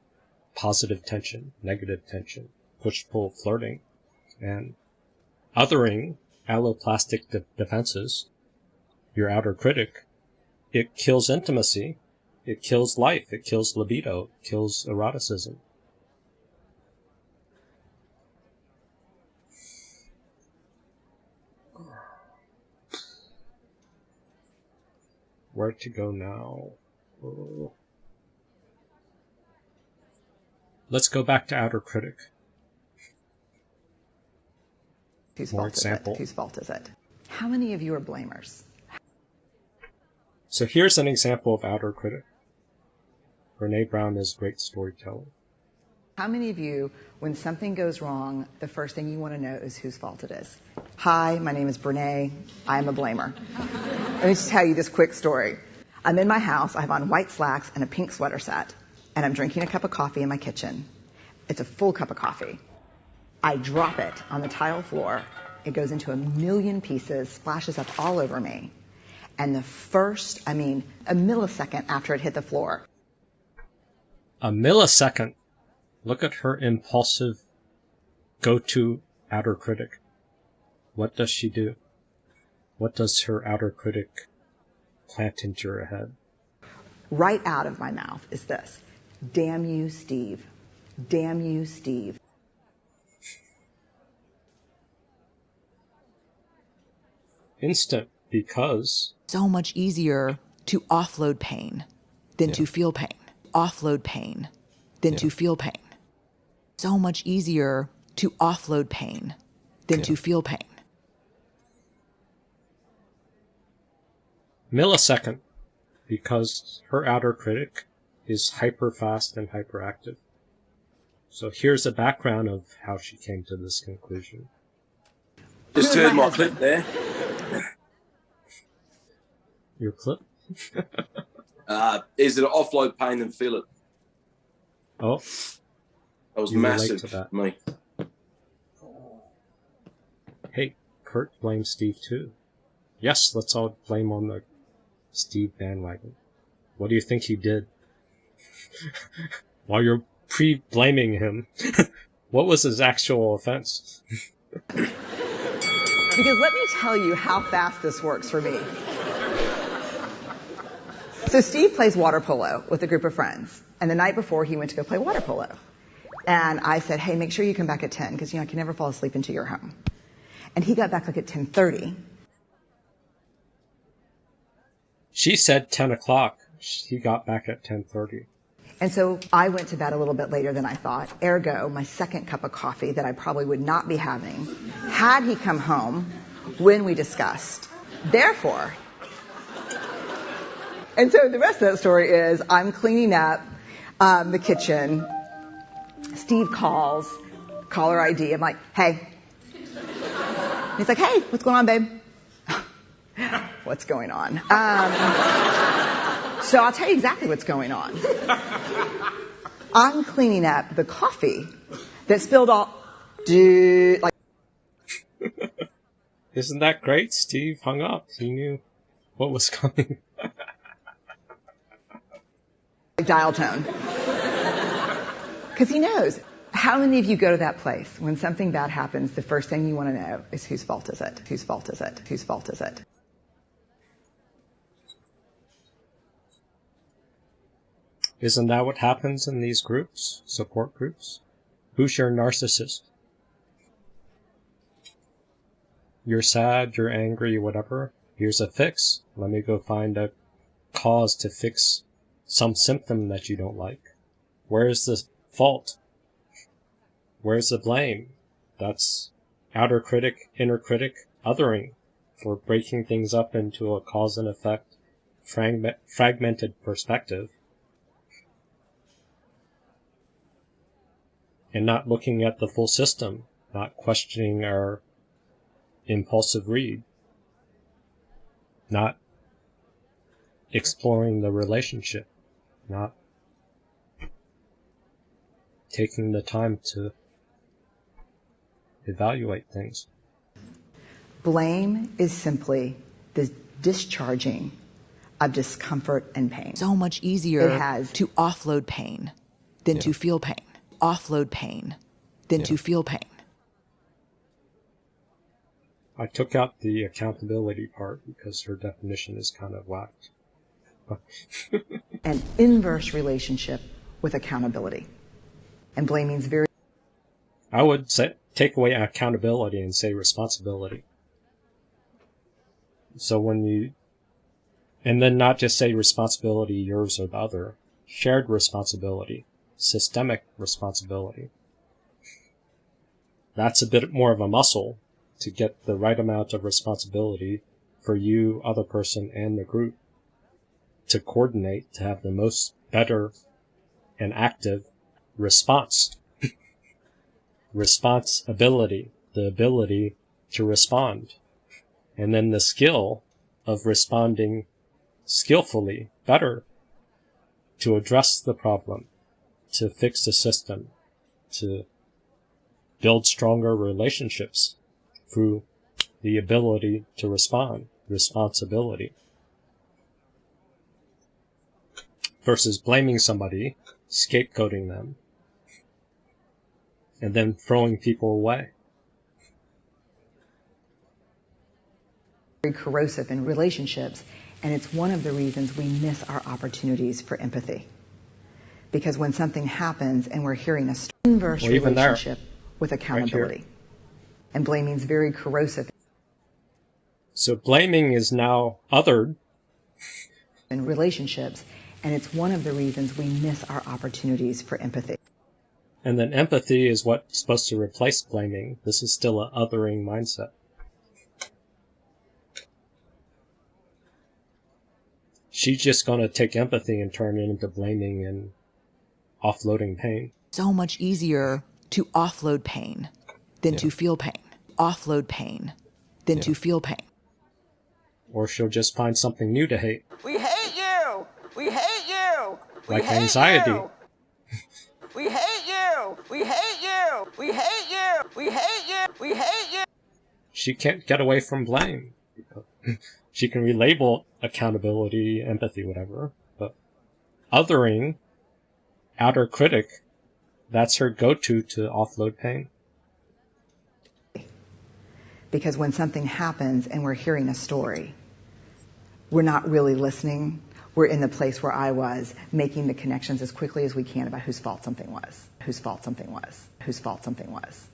positive tension, negative tension, push pull flirting. And othering, alloplastic de- defenses, your outer critic, it kills intimacy, it kills life, it kills libido, it kills eroticism. Where to go now? Oh. Let's go back to outer critic. Whose More fault example. is it? Whose fault is it? How many of you are blamers? So here's an example of outer critic. Brene Brown is a great storyteller. How many of you, when something goes wrong, the first thing you want to know is whose fault it is? Hi, my name is Brene. I am a blamer. Let me just tell you this quick story. I'm in my house. I have on white slacks and a pink sweater set, and I'm drinking a cup of coffee in my kitchen. It's a full cup of coffee. I drop it on the tile floor. It goes into a million pieces, splashes up all over me. And the first, I mean, a millisecond after it hit the floor, A millisecond. Look at her impulsive go-to outer critic. What does she do? What does her outer critic plant into her head? right out of my mouth is this Damn you, Steve. Damn you, Steve. Instant because So much easier to offload pain than to feel pain. Offload pain than to feel pain. So much easier to offload pain than to feel pain. millisecond because her outer critic is hyper fast and hyperactive. So here's a background of how she came to this conclusion. Just heard my (laughs) clip there. Your clip? (laughs) Uh, is it offload pain and feel it? Oh, That was massive to that. for me. hey, Kurt blames Steve too. Yes, let's all blame on the Steve bandwagon. What do you think he did? (laughs) While you're pre-blaming him, (laughs) what was his actual offense? (laughs) Because let me tell you how fast this works for me. So Steve plays water polo with a group of friends, and the night before he went to go play water polo. And I said, "Hey, make sure you come back at 10 because you know I can never fall asleep until you're home." And he got back like at 10:30. She said 10 o'clock. He got back at 10.30. And so I went to bed a little bit later than I thought. Ergo, my second cup of coffee that I probably would not be having had he come home when we discussed. Therefore, and so the rest of that story is I'm cleaning up um, the kitchen. Steve calls, caller ID. I'm like, hey. He's like, hey, what's going on, babe? (laughs) what's going on? Um, so I'll tell you exactly what's going on. I'm cleaning up the coffee that spilled all, dude, like (laughs) Isn't that great? Steve hung up. He knew what was (laughs) coming. Dial tone. Because he knows. How many of you go to that place when something bad happens, the first thing you want to know is whose fault is it? Whose fault is it? Whose fault is it? Isn't that what happens in these groups, support groups? Who's your narcissist? You're sad, you're angry, whatever. Here's a fix. Let me go find a cause to fix some symptom that you don't like. Where's the fault? Where's the blame? That's outer critic, inner critic, othering for breaking things up into a cause and effect, fragment, fragmented perspective. and not looking at the full system, not questioning our impulsive read, not exploring the relationship, not taking the time to evaluate things. Blame is simply the discharging of discomfort and pain. So much easier It has to offload pain than to feel pain. Offload pain than to feel pain. I took out the accountability part because her definition is kind of whacked. (laughs) An inverse relationship with accountability. And blaming is very I would say, take away accountability and say responsibility. So when you, and then not just say responsibility, yours or the other, shared responsibility, systemic responsibility. That's a bit more of a muscle to get the right amount of responsibility for you, other person, and the group to coordinate to have the most better and active response. Responsibility, the ability to respond. And then the skill of responding skillfully, better, to address the problem, to fix the system, to build stronger relationships through the ability to respond, responsibility. Versus blaming somebody, scapegoating them, and then throwing people away. very corrosive in relationships, and it's one of the reasons we miss our opportunities for empathy. Because when something happens and we're hearing a inverse Well, even there, relationship with accountability, and blaming is very corrosive So blaming is now othered, in relationships, and it's one of the reasons we miss our opportunities for empathy. and then empathy is what's supposed to replace blaming. This is still a othering mindset. She's just going to take empathy and turn it into blaming and offloading pain. So much easier to offload pain than to feel pain. Offload pain than to feel pain. Or she'll just find something new to hate, We hate you. We hate you. We like anxiety. you. We hate you. We hate you. We hate you. We hate you. We hate you. She can't get away from blame. (laughs) she can relabel accountability, empathy, whatever, but othering, outer critic, that's her go-to to offload pain. Because when something happens and we're hearing a story, we're not really listening. We're in the place where I was, making the connections as quickly as we can about whose fault something was, whose fault something was, whose fault something was.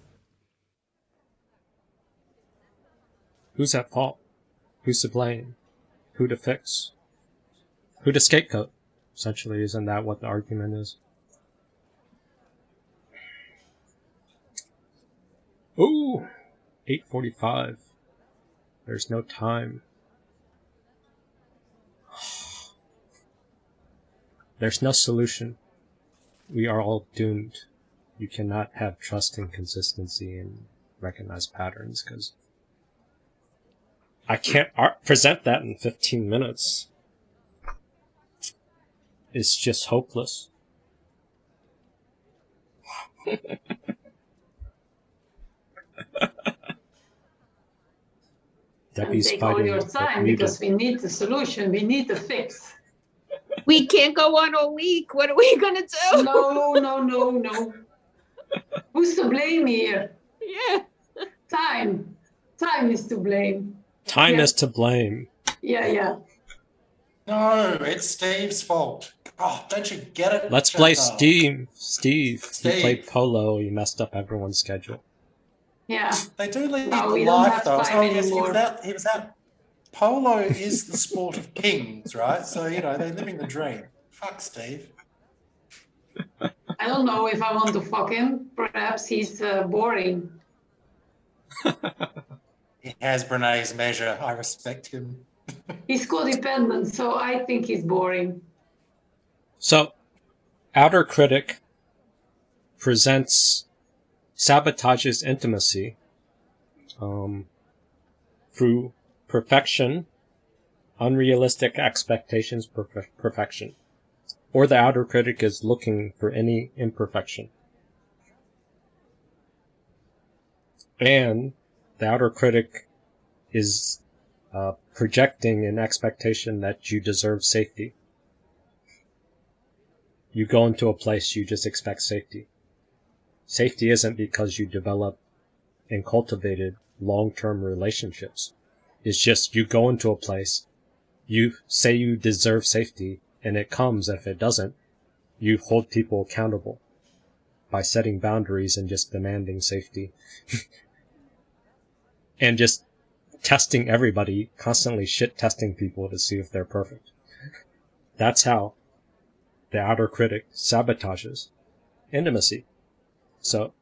Who's at fault? Who's to blame? Who to fix? Who to scapegoat? Essentially, isn't that what the argument is? Ooh, 8:45. There's no time. There's no solution. We are all doomed. You cannot have trust and consistency and recognize patterns because I can't ar- present that in 15 minutes. It's just hopeless. (laughs) Debbie's take all your time because we need the solution. We need the fix. We can't go on all week. What are we gonna do? No, no, no, no. Who's to blame here? Yeah. Time. Time is to blame. Time Yeah. is to blame. Yeah, yeah. No, it's Steve's fault. Oh, don't you get it? Let's play Chantal? Steve. Steve. He Steve. played polo. He messed up everyone's schedule. Yeah. They do lead No, the life though. time yes, he was out. He was out. Polo is the sport of kings, right? So you know they're living the dream. Fuck Steve. I don't know if I want to fuck him. Perhaps he's uh, boring. He has Brene's measure. I respect him. He's codependent, so I think he's boring. So, Outer Critic presents sabotages intimacy um, through perfection, unrealistic expectations, perfe- perfection. Or the Outer Critic is looking for any imperfection. And the Outer Critic is uh, projecting an expectation that you deserve safety. You go into a place, you just expect safety. Safety isn't because you develop and cultivated long-term relationships. It's just you go into a place, you say you deserve safety, and it comes. If it doesn't, you hold people accountable by setting boundaries and just demanding safety. (laughs) and just testing everybody, constantly shit testing people to see if they're perfect. That's how the outer critic sabotages intimacy. So,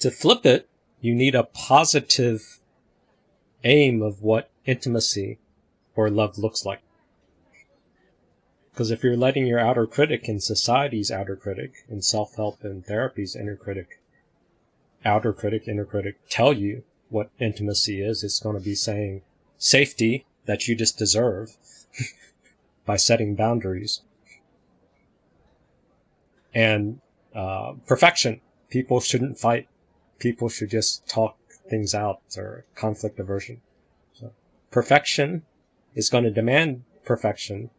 to flip it, you need a positive aim of what intimacy or love looks like. Because if you're letting your outer critic and society's outer critic and self-help and therapy's inner critic, outer critic, inner critic tell you what intimacy is, it's going to be saying safety that you just deserve (laughs) by setting boundaries and uh, perfection. People shouldn't fight. People should just talk things out or conflict aversion. So perfection is going to demand perfection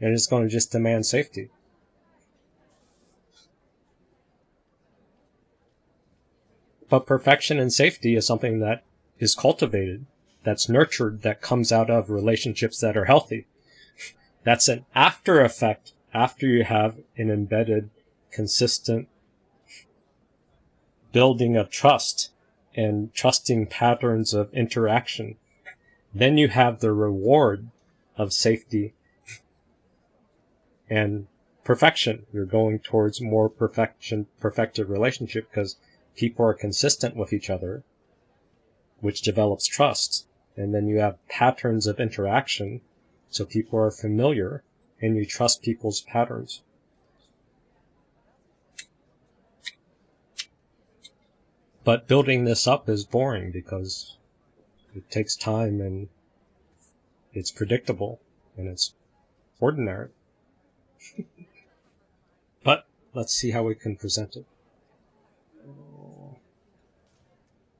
and it's going to just demand safety. But perfection and safety is something that is cultivated, that's nurtured, that comes out of relationships that are healthy. That's an after effect after you have an embedded, consistent building of trust and trusting patterns of interaction. Then you have the reward of safety and perfection. You're going towards more perfection, perfected relationship because people are consistent with each other, which develops trust. And then you have patterns of interaction. So people are familiar and you trust people's patterns. But building this up is boring because it takes time and it's predictable and it's ordinary. (laughs) but let's see how we can present it.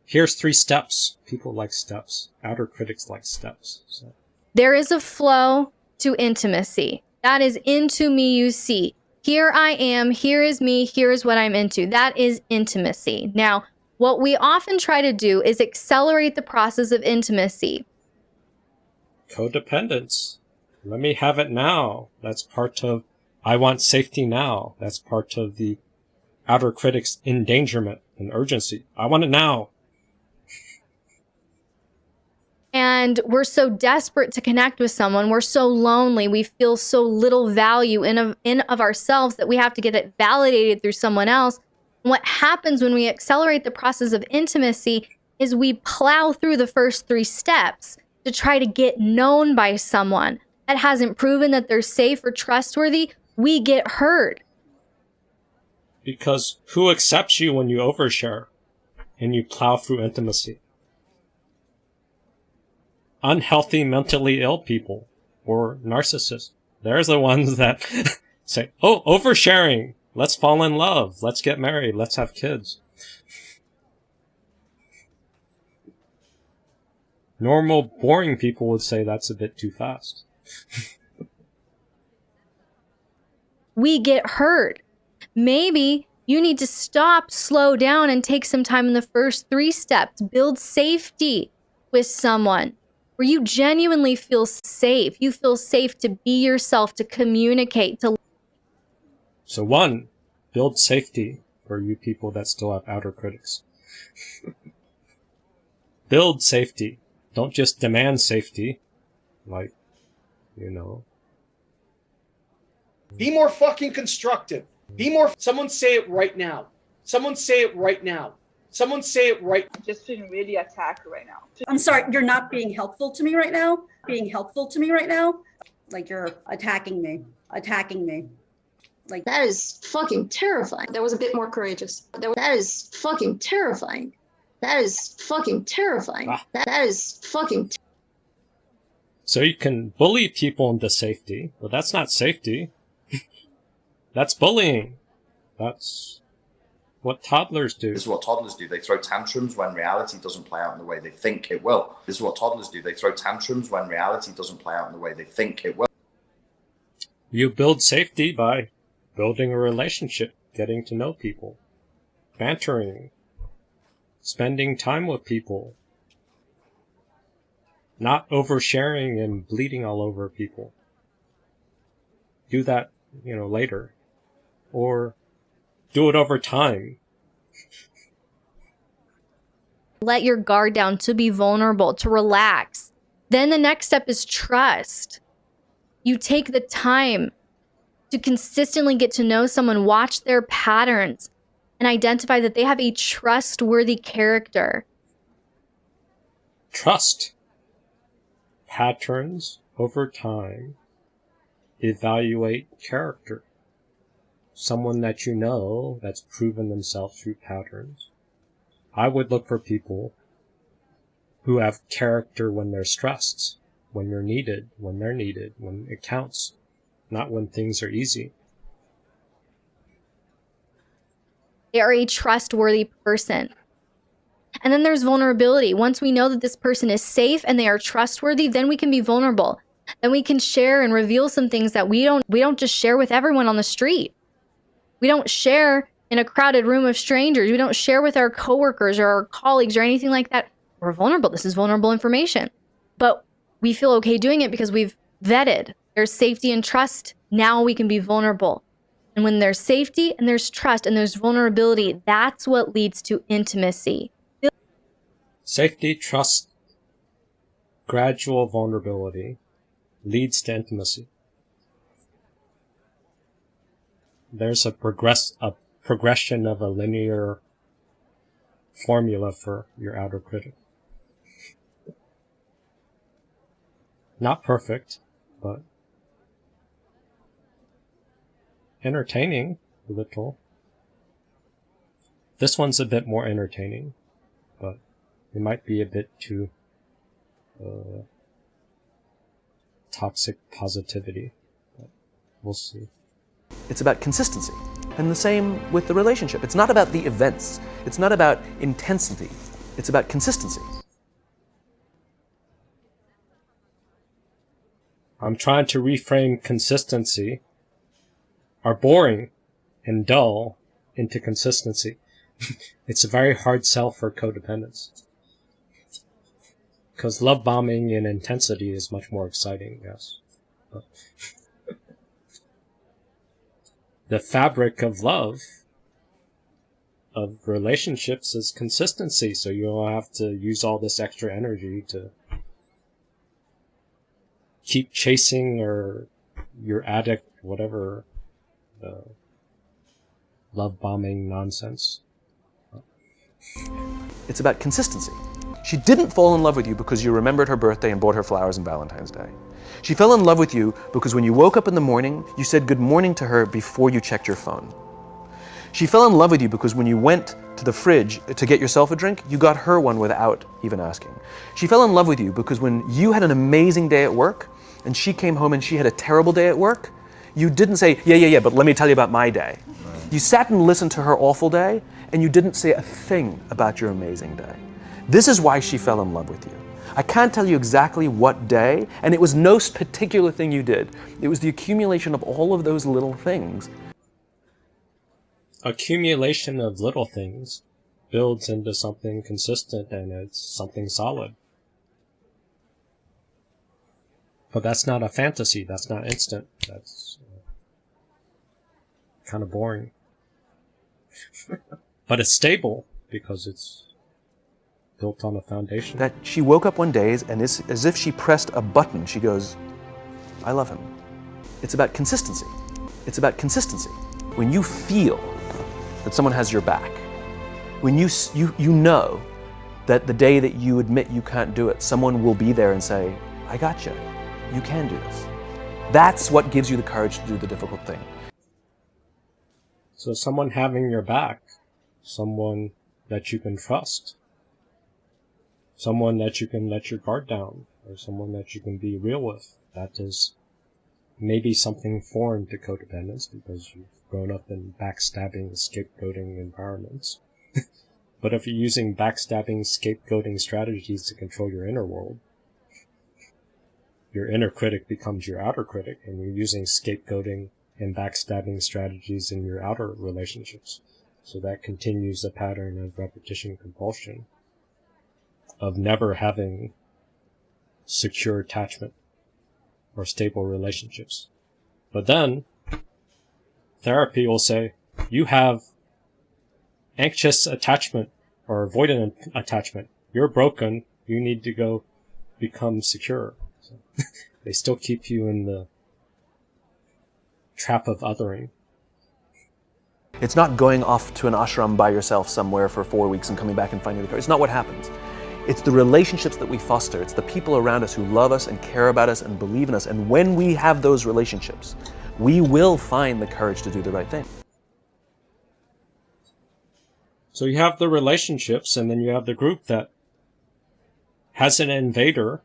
Here's three steps. People like steps. Outer critics like steps. So. There is a flow to intimacy. That is into me you see. Here I am, here is me, here is what I'm into. That is intimacy. Now, what we often try to do is accelerate the process of intimacy. Codependence. Let me have it now. That's part of I want safety now. That's part of the outer critic's endangerment and urgency. I want it now. and we're so desperate to connect with someone we're so lonely we feel so little value in of, in of ourselves that we have to get it validated through someone else what happens when we accelerate the process of intimacy is we plow through the first three steps to try to get known by someone that hasn't proven that they're safe or trustworthy we get hurt because who accepts you when you overshare and you plow through intimacy unhealthy mentally ill people or narcissists. They're the ones that (laughs) say, oh, oversharing. Let's fall in love. Let's get married. Let's have kids. Normal, boring people would say that's a bit too fast. we get hurt. Maybe you need to stop, slow down, and take some time in the first three steps. Build safety with someone where you genuinely feel safe. You feel safe to be yourself, to communicate, to. So, one, build safety for you people that still have outer critics. (laughs) build safety. Don't just demand safety. Like, you know. Be more fucking constructive. Be more. Someone say it right now. Someone say it right now. Someone say it right. I'm just feeling really attacked right now. I'm sorry, you're not being helpful to me right now. Being helpful to me right now. Like you're attacking me, attacking me. Like that is fucking terrifying. That was a bit more courageous. That is fucking terrifying. That is fucking terrifying. Ah. That, that is fucking. Ter- so you can bully people into safety, but that's not safety. (laughs) that's bullying. That's what toddlers do. This is what toddlers do. They throw tantrums when reality doesn't play out in the way they think it will. This is what toddlers do. They throw tantrums when reality doesn't play out in the way they think it will. You build safety by building a relationship, getting to know people, bantering, spending time with people, not oversharing and bleeding all over people. Do that, you know, later. Or do it over time. Let your guard down to be vulnerable, to relax. Then the next step is trust. You take the time to consistently get to know someone, watch their patterns, and identify that they have a trustworthy character. Trust. Patterns over time. Evaluate character. Someone that you know that's proven themselves through patterns. I would look for people who have character when they're stressed, when you're needed, when they're needed, when it counts, not when things are easy. They are a trustworthy person. And then there's vulnerability. Once we know that this person is safe and they are trustworthy, then we can be vulnerable. Then we can share and reveal some things that we don't we don't just share with everyone on the street. We don't share in a crowded room of strangers. We don't share with our coworkers or our colleagues or anything like that. We're vulnerable. This is vulnerable information. But we feel okay doing it because we've vetted. There's safety and trust. Now we can be vulnerable. And when there's safety and there's trust and there's vulnerability, that's what leads to intimacy. Safety, trust, gradual vulnerability leads to intimacy. There's a progress a progression of a linear formula for your outer critic. Not perfect, but entertaining a little. This one's a bit more entertaining, but it might be a bit too uh, toxic positivity. But we'll see. It's about consistency. And the same with the relationship. It's not about the events. It's not about intensity. It's about consistency. I'm trying to reframe consistency, are boring and dull, into consistency. (laughs) it's a very hard sell for codependence. Because love bombing in intensity is much more exciting, yes. (laughs) The fabric of love, of relationships, is consistency. So you don't have to use all this extra energy to keep chasing or your addict, whatever, uh, love bombing nonsense. It's about consistency. She didn't fall in love with you because you remembered her birthday and bought her flowers on Valentine's Day. She fell in love with you because when you woke up in the morning, you said good morning to her before you checked your phone. She fell in love with you because when you went to the fridge to get yourself a drink, you got her one without even asking. She fell in love with you because when you had an amazing day at work and she came home and she had a terrible day at work, you didn't say, yeah, yeah, yeah, but let me tell you about my day. You sat and listened to her awful day and you didn't say a thing about your amazing day. This is why she fell in love with you. I can't tell you exactly what day, and it was no particular thing you did. It was the accumulation of all of those little things. Accumulation of little things builds into something consistent and it's something solid. But that's not a fantasy, that's not instant, that's kind of boring. (laughs) but it's stable because it's built on a foundation. That she woke up one day and as, as if she pressed a button, she goes, I love him. It's about consistency. It's about consistency. When you feel that someone has your back, when you, you, you know that the day that you admit you can't do it, someone will be there and say, I got you. You can do this. That's what gives you the courage to do the difficult thing. So someone having your back, someone that you can trust, someone that you can let your guard down, or someone that you can be real with. That is maybe something foreign to codependence because you've grown up in backstabbing, scapegoating environments. (laughs) but if you're using backstabbing, scapegoating strategies to control your inner world, your inner critic becomes your outer critic, and you're using scapegoating and backstabbing strategies in your outer relationships. So that continues a pattern of repetition compulsion of never having secure attachment or stable relationships. But then therapy will say, you have anxious attachment or avoidant attachment. You're broken. You need to go become secure. So (laughs) they still keep you in the trap of othering. It's not going off to an ashram by yourself somewhere for four weeks and coming back and finding the courage. It's not what happens. It's the relationships that we foster. It's the people around us who love us and care about us and believe in us. And when we have those relationships, we will find the courage to do the right thing. So you have the relationships, and then you have the group that has an invader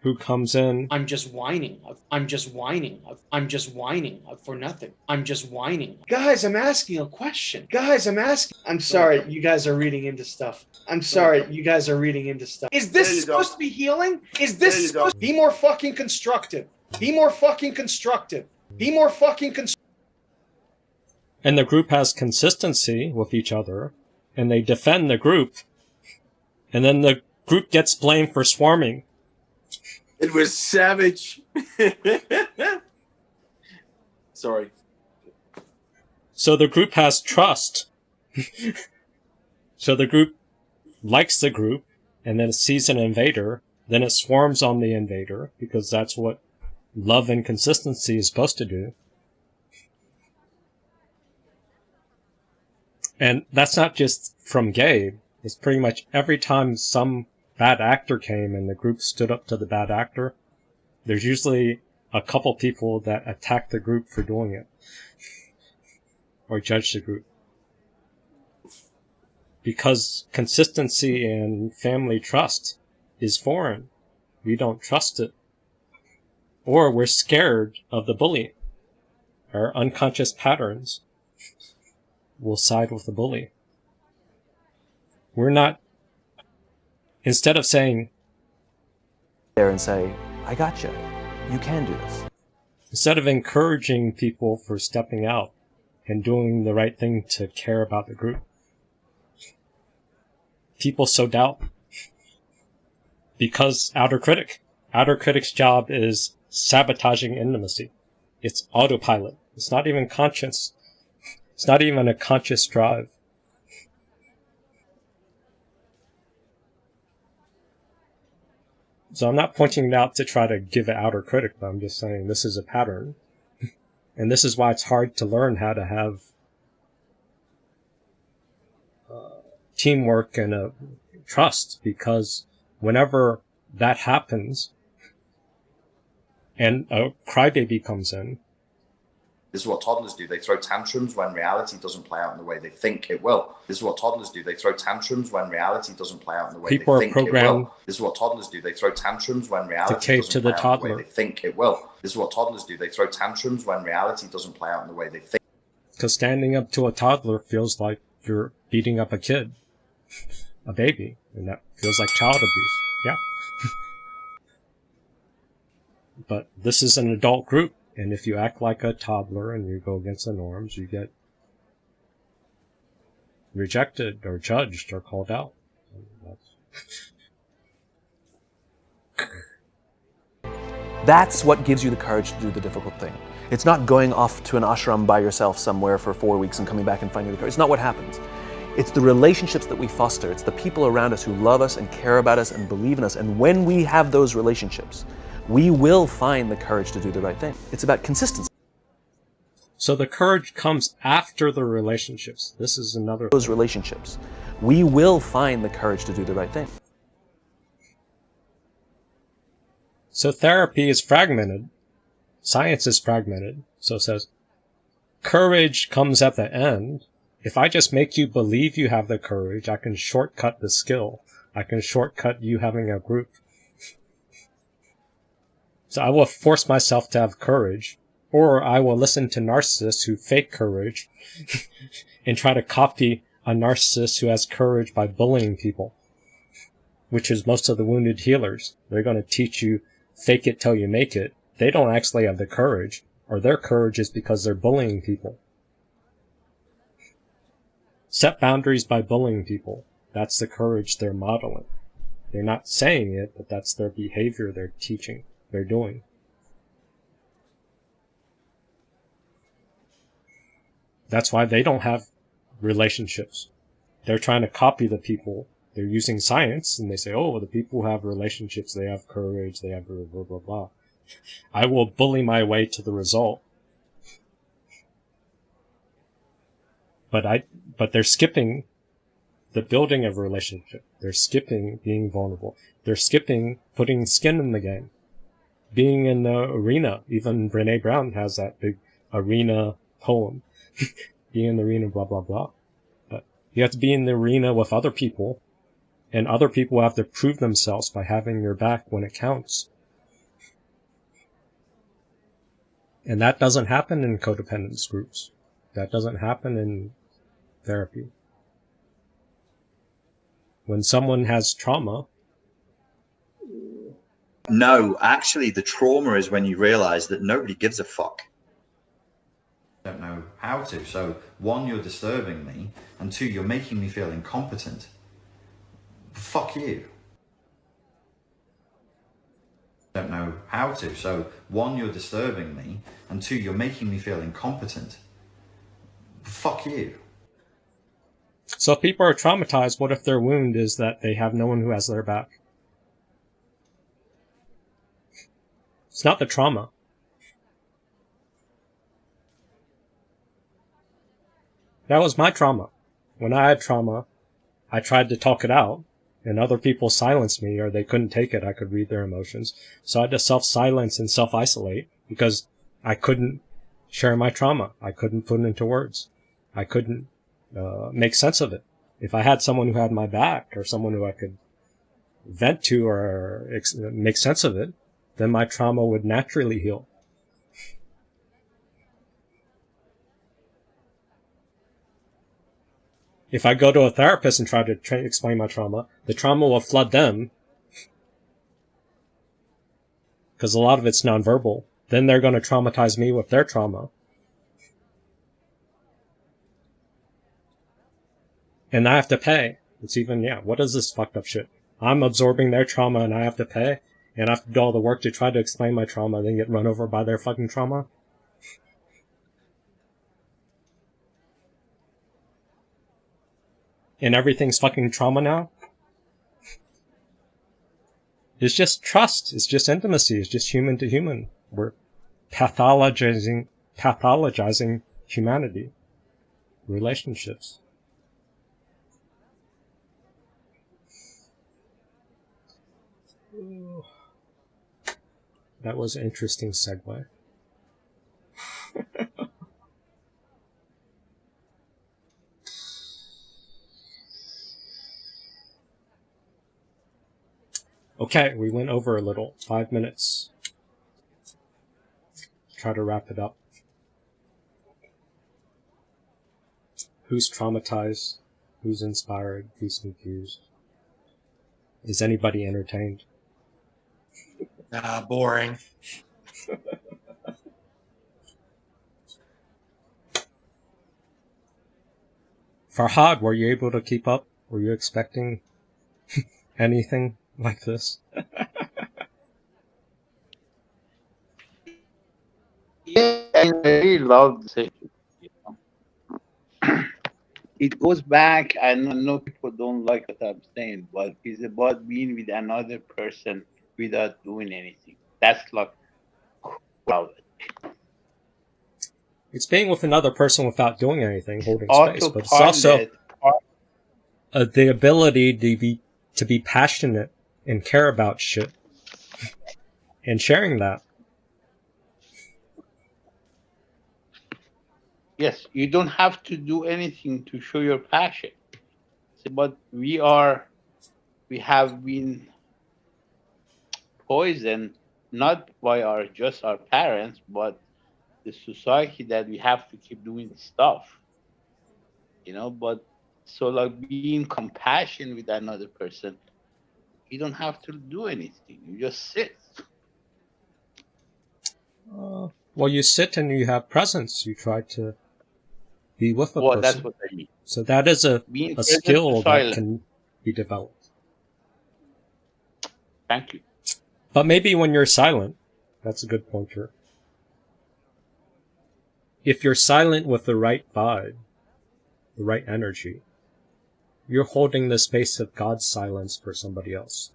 who comes in. I'm just whining. I'm just whining. I'm just whining for nothing. I'm just whining. Guys, I'm asking a question. Guys, I'm asking. I'm sorry, you guys are reading into stuff. I'm sorry, you guys are reading into stuff. Is this you go. supposed to be healing? Is this supposed supposed be more fucking constructive? Be more fucking constructive. Be more fucking constructive. And the group has consistency with each other, and they defend the group, and then the group gets blamed for swarming. It was savage. (laughs) Sorry. So the group has trust. (laughs) so the group likes the group, and then it sees an invader, then it swarms on the invader, because that's what love and consistency is supposed to do. And that's not just from Gabe. It's pretty much every time some bad actor came and the group stood up to the bad actor, there's usually a couple people that attack the group for doing it. or judge the group. Because consistency and family trust is foreign. We don't trust it. Or we're scared of the bully. Our unconscious patterns will side with the bully. We're not, instead of saying, There and say, I got you. You can do this. instead of encouraging people for stepping out and doing the right thing to care about the group, people so doubt. Because outer critic, outer critic's job is sabotaging intimacy. It's autopilot. It's not even conscious. It's not even a conscious drive. So I'm not pointing it out to try to give an outer critic, but I'm just saying this is a pattern. (laughs) and this is why it's hard to learn how to have uh, teamwork and a trust because whenever that happens and a crybaby comes in, This is what toddlers do. They throw tantrums when reality doesn't play out in the way they think it will. This is what toddlers do. They throw tantrums when reality doesn't play out in the way People they think it programmed will. This is what toddlers do. They throw tantrums when reality cave doesn't to the play out in the way they think it will. This is what toddlers do. They throw tantrums when reality doesn't play out in the way they think. because standing up to a toddler feels like you're beating up a kid, (laughs) a baby, and that feels like child abuse. Yeah. (laughs) but this is an adult group, and if you act like a toddler and you go against the norms, you get rejected or judged or called out. That's- what gives you the courage to do the difficult thing. It's not going off to an ashram by yourself somewhere for four weeks and coming back and finding the courage. It's not what happens. It's the relationships that we foster. It's the people around us who love us and care about us and believe in us. And when we have those relationships, we will find the courage to do the right thing. It's about consistency. So the courage comes after the relationships. This is another Those relationships, we will find the courage to do the right thing. So therapy is fragmented. Science is fragmented. So it says courage comes at the end. If I just make you believe you have the courage, I can shortcut the skill. I can shortcut you having a group. So I will force myself to have courage, or I will listen to narcissists who fake courage (laughs) and try to copy a narcissist who has courage by bullying people, which is most of the wounded healers. They're going to teach you fake it till you make it. They don't actually have the courage, or their courage is because they're bullying people. set boundaries by bullying people. That's the courage they're modeling. They're not saying it, but that's their behavior they're teaching, they're doing. That's why they don't have relationships. They're trying to copy the people. They're using science and they say, oh, the people have relationships, they have courage, they have blah, blah, blah, blah. I will bully my way to the result. But I, but they're skipping the building of a relationship. They're skipping being vulnerable. They're skipping putting skin in the game. Being in the arena. Even Brene Brown has that big arena poem. (laughs) being in the arena, blah, blah, blah. But you have to be in the arena with other people, and other people have to prove themselves by having your back when it counts. And that doesn't happen in codependence groups. That doesn't happen in therapy. When someone has trauma, No, actually, the trauma is when you realize that nobody gives a fuck. don't know how to. So one, you're disturbing me, and two, you're making me feel incompetent. Fuck you. Don't know how to. So one, you're disturbing me, and two, you're making me feel incompetent. Fuck you. so if people are traumatized, what if their wound is that they have no one who has their back? It's not the trauma. That was my trauma. When I had trauma, I tried to talk it out, and other people silenced me or they couldn't take it. I could read their emotions. So I had to self silence and self isolate because I couldn't share my trauma. I couldn't put it into words. I couldn't uh, make sense of it. If I had someone who had my back or someone who I could vent to or ex- make sense of it, then my trauma would naturally heal. If I go to a therapist and try to tra- explain my trauma, the trauma will flood them because a lot of it's nonverbal. Then they're going to traumatize me with their trauma. And I have to pay. It's even, yeah, what is this fucked up shit? I'm absorbing their trauma and I have to pay, and I have to do all the work to try to explain my trauma, and then get run over by their fucking trauma. And everything's fucking trauma now? It's just trust. It's just intimacy. It's just human to human. We're pathologizing, pathologizing humanity. Relationships. That was an interesting segue. (laughs) okay, we went over a little. Five minutes. Try to wrap it up. Who's traumatized? Who's inspired? Who's confused? Is anybody entertained? Ah, boring. (laughs) Farhad, were you able to keep up? Were you expecting (laughs) anything like this? Yeah, I really love the session. you know. It goes back, I know, know people don't like what I'm saying, but it's about being with another person without doing anything. That's like wow. It's being with another person without doing anything, holding space, but it's also uh, the ability to be to be passionate and care about shit and sharing that. Yes, you don't have to do anything to show your passion. But we are, we have been poisoned not by our just our parents, but the society that we have to keep doing stuff. You know, but so like being compassion with another person, you don't have to do anything. You just sit. Uh, well, you sit and you have presence. You try to be with a Well, person. that's what I mean. So that is a, Being a skill that can be developed. Thank you. But maybe when you're silent, that's a good pointer. If you're silent with the right vibe, the right energy, you're holding the space of God's silence for somebody else.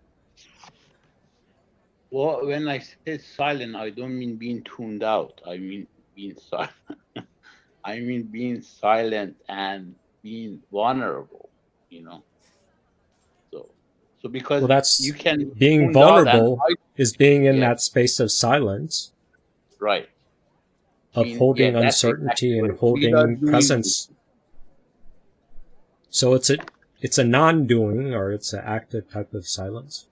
Well, when I say silent, I don't mean being tuned out. I mean being silent. (laughs) I mean being silent and being vulnerable. You know. So, so because Well, that's you can being tuned and vulnerable hide- is being in Yeah. that space of silence, right? of holding yeah, uncertainty exactly and what we are holding presence. So it's a it's a non-doing or it's an active type of silence.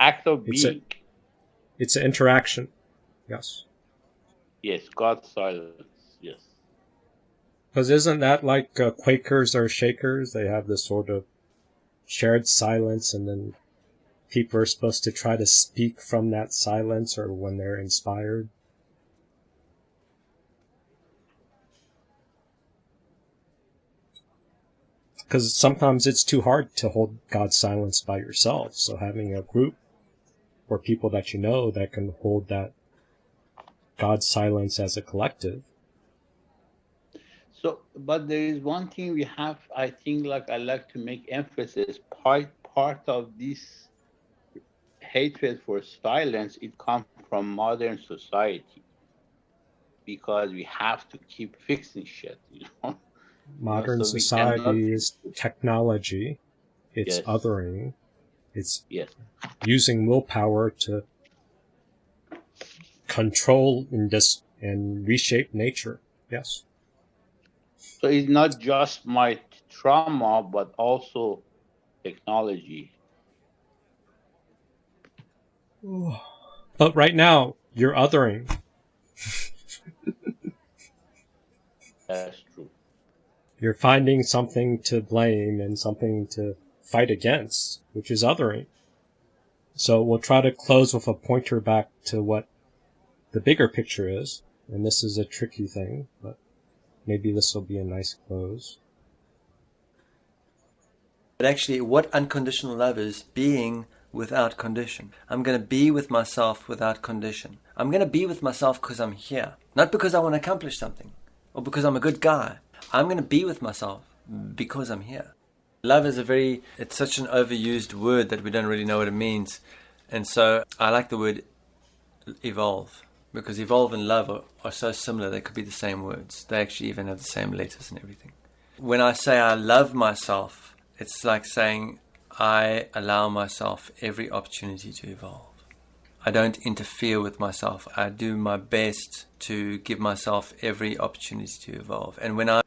Act of It's a- It's an interaction. Yes. Yes, God's silence. Yes. Because isn't that like uh, Quakers or Shakers? They have this sort of shared silence, and then people are supposed to try to speak from that silence or when they're inspired. Because sometimes it's too hard to hold God's silence by yourself. So having a group or people that you know that can hold that God's silence as a collective So, but there is one thing we have. I think, like I like to make emphasis. Part part of this hatred for silence it comes from modern society because we have to keep fixing shit. (laughs) You know. modern so we cannot- society is technology it's Yes. othering it's Yes. using willpower to control and dis- and reshape nature yes So it's not just my trauma, but also technology. But right now you're othering. That's true. you're finding something to blame and something to fight against which is othering. So we'll try to close with a pointer back to what the bigger picture is. And this is a tricky thing but maybe this will be a nice close. But actually, what unconditional love is being without condition. I'm going to be with myself without condition. I'm going to be with myself because I'm here, not because I want to accomplish something or because I'm a good guy. I'm going to be with myself because I'm here. Love is a very, it's such an overused word that we don't really know what it means. And so I like the word evolve because evolve and love are, are so similar, they could be the same words. They actually even have the same letters and everything. When I say I love myself, it's like saying I allow myself every opportunity to evolve. I don't interfere with myself. I do my best to give myself every opportunity to evolve. And when I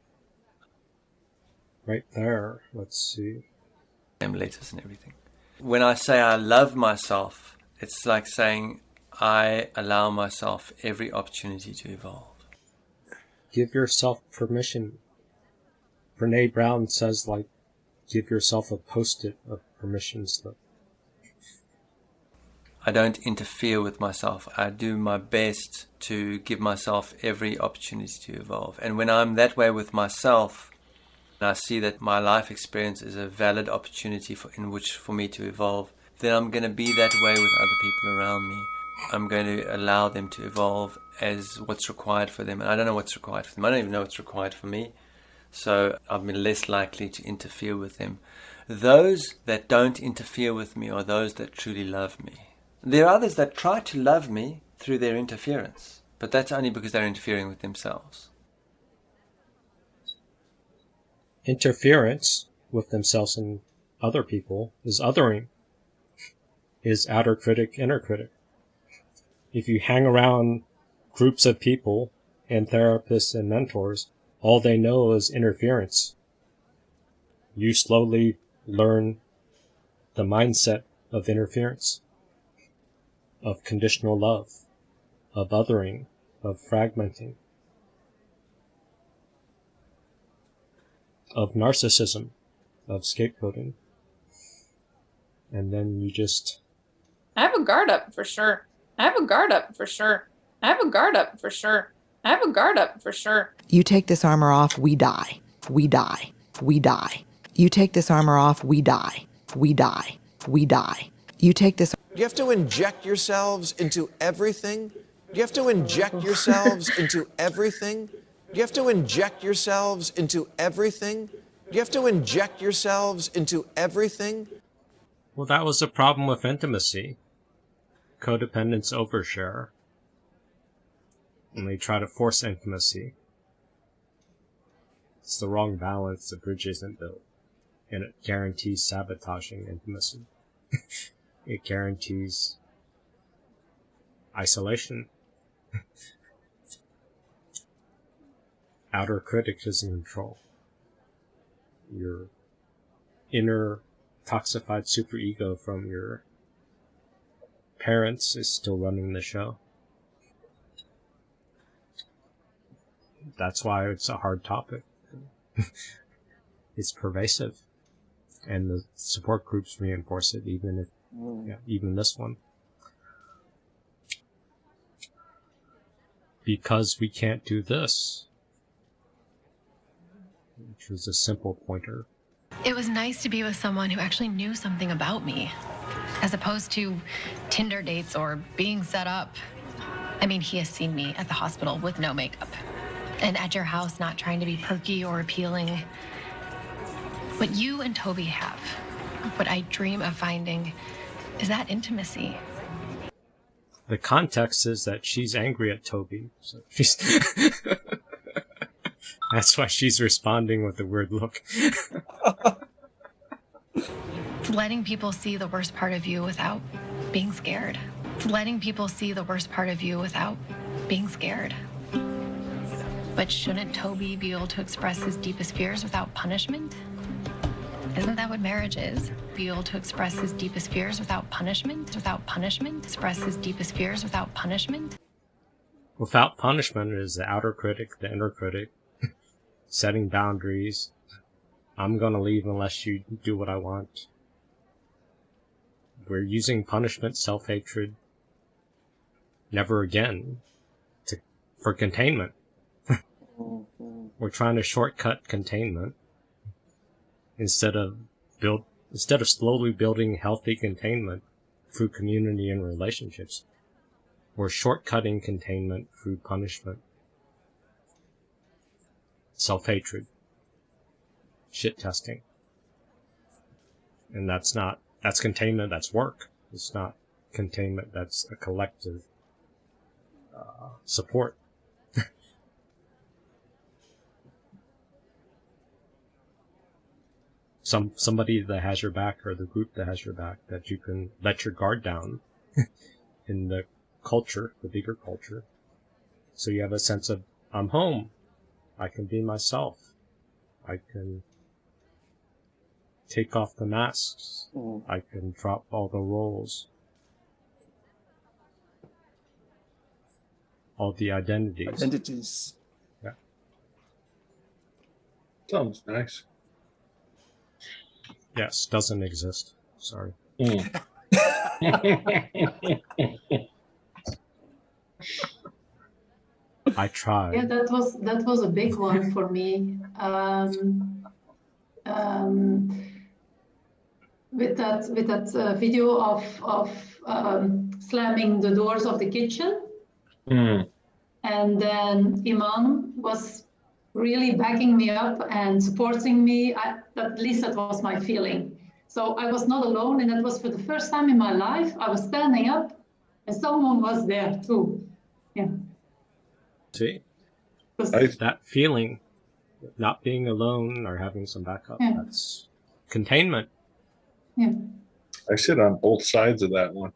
right there let's see same letters and everything. When I say I love myself, it's like saying I allow myself every opportunity to evolve. give yourself permission. Brene Brown says, like, give yourself a post-it of permission slip. I don't interfere with myself. I do my best to give myself every opportunity to evolve. And when I'm that way with myself, and I see that my life experience is a valid opportunity for, in which for me to evolve, then I'm going to be that way with other people around me. I'm going to allow them to evolve as what's required for them. And I don't know what's required for them. I don't even know what's required for me. So I'm less likely to interfere with them. Those that don't interfere with me are those that truly love me. There are others that try to love me through their interference, but that's only because they're interfering with themselves. Interference with themselves and other people is othering, is outer critic, inner critic. If you hang around groups of people and therapists and mentors, all they know is interference. You slowly learn the mindset of interference, of conditional love, of othering, of fragmenting, of narcissism, of scapegoating. And then you just I have a guard up for sure. I have a guard up for sure. I have a guard up for sure. I have a guard up for sure. You take this armor off, we die. We die. we die. You take this armor off, we die. We die. We die. You take this. Do you have to inject yourselves into everything? Do you have to inject yourselves (laughs) into everything? Do you have to inject yourselves into everything? Do you have to inject yourselves into everything? Well, that was the problem with intimacy. Codependence overshare. And they try to force intimacy. It's the wrong balance, the bridge isn't built. And it guarantees sabotaging intimacy. (laughs) it guarantees isolation. (laughs) Outer critic is in control. Your inner toxified superego from your parents is still running the show. That's why it's a hard topic. (laughs) it's pervasive. And the support groups reinforce it, even if, mm. yeah, even this one. Because we can't do this. Which was a simple pointer. It was nice to be with someone who actually knew something about me, as opposed to Tinder dates or being set up. I mean, he has seen me at the hospital with no makeup, and at your house not trying to be perky or appealing. What you and Toby have, what I dream of finding, is that intimacy. The context is that she's angry at Toby. So she's (laughs) That's why she's responding with the weird look. It's (laughs) letting people see the worst part of you without being scared. It's letting people see the worst part of you without being scared. But shouldn't Toby be able to express his deepest fears without punishment? Isn't that what marriage is? Be able to express his deepest fears without punishment? Without punishment? Express his deepest fears without punishment? Without punishment is the outer critic, the inner critic, (laughs) setting boundaries. I'm gonna leave unless you do what I want. We're using punishment, self-hatred, never again, to, for containment. We're trying to shortcut containment instead of build, instead of slowly building healthy containment through community and relationships. We're shortcutting containment through punishment self-hatred, shit testing. And that's not, that's containment, that's work. It's not containment, that's a collective uh, support. Some somebody that has your back or the group that has your back that you can let your guard down (laughs) in the culture, the bigger culture. So you have a sense of I'm home. I can be myself. I can take off the masks. Mm. I can drop all the roles. All the identities. Identities. Yeah. Sounds nice. Yes, doesn't exist. Sorry. Mm. I tried. Yeah, that was that was a big one for me. Um, um, with that with that uh, video of of um, slamming the doors of the kitchen, Mm. and then Iman was really backing me up and supporting me. I, at least that was my feeling. So I was not alone, and that was for the first time in my life. I was standing up, and someone was there too. Yeah. See? That feeling, not being alone or having some backup, Yeah. that's containment. Yeah. I sit on both sides of that one.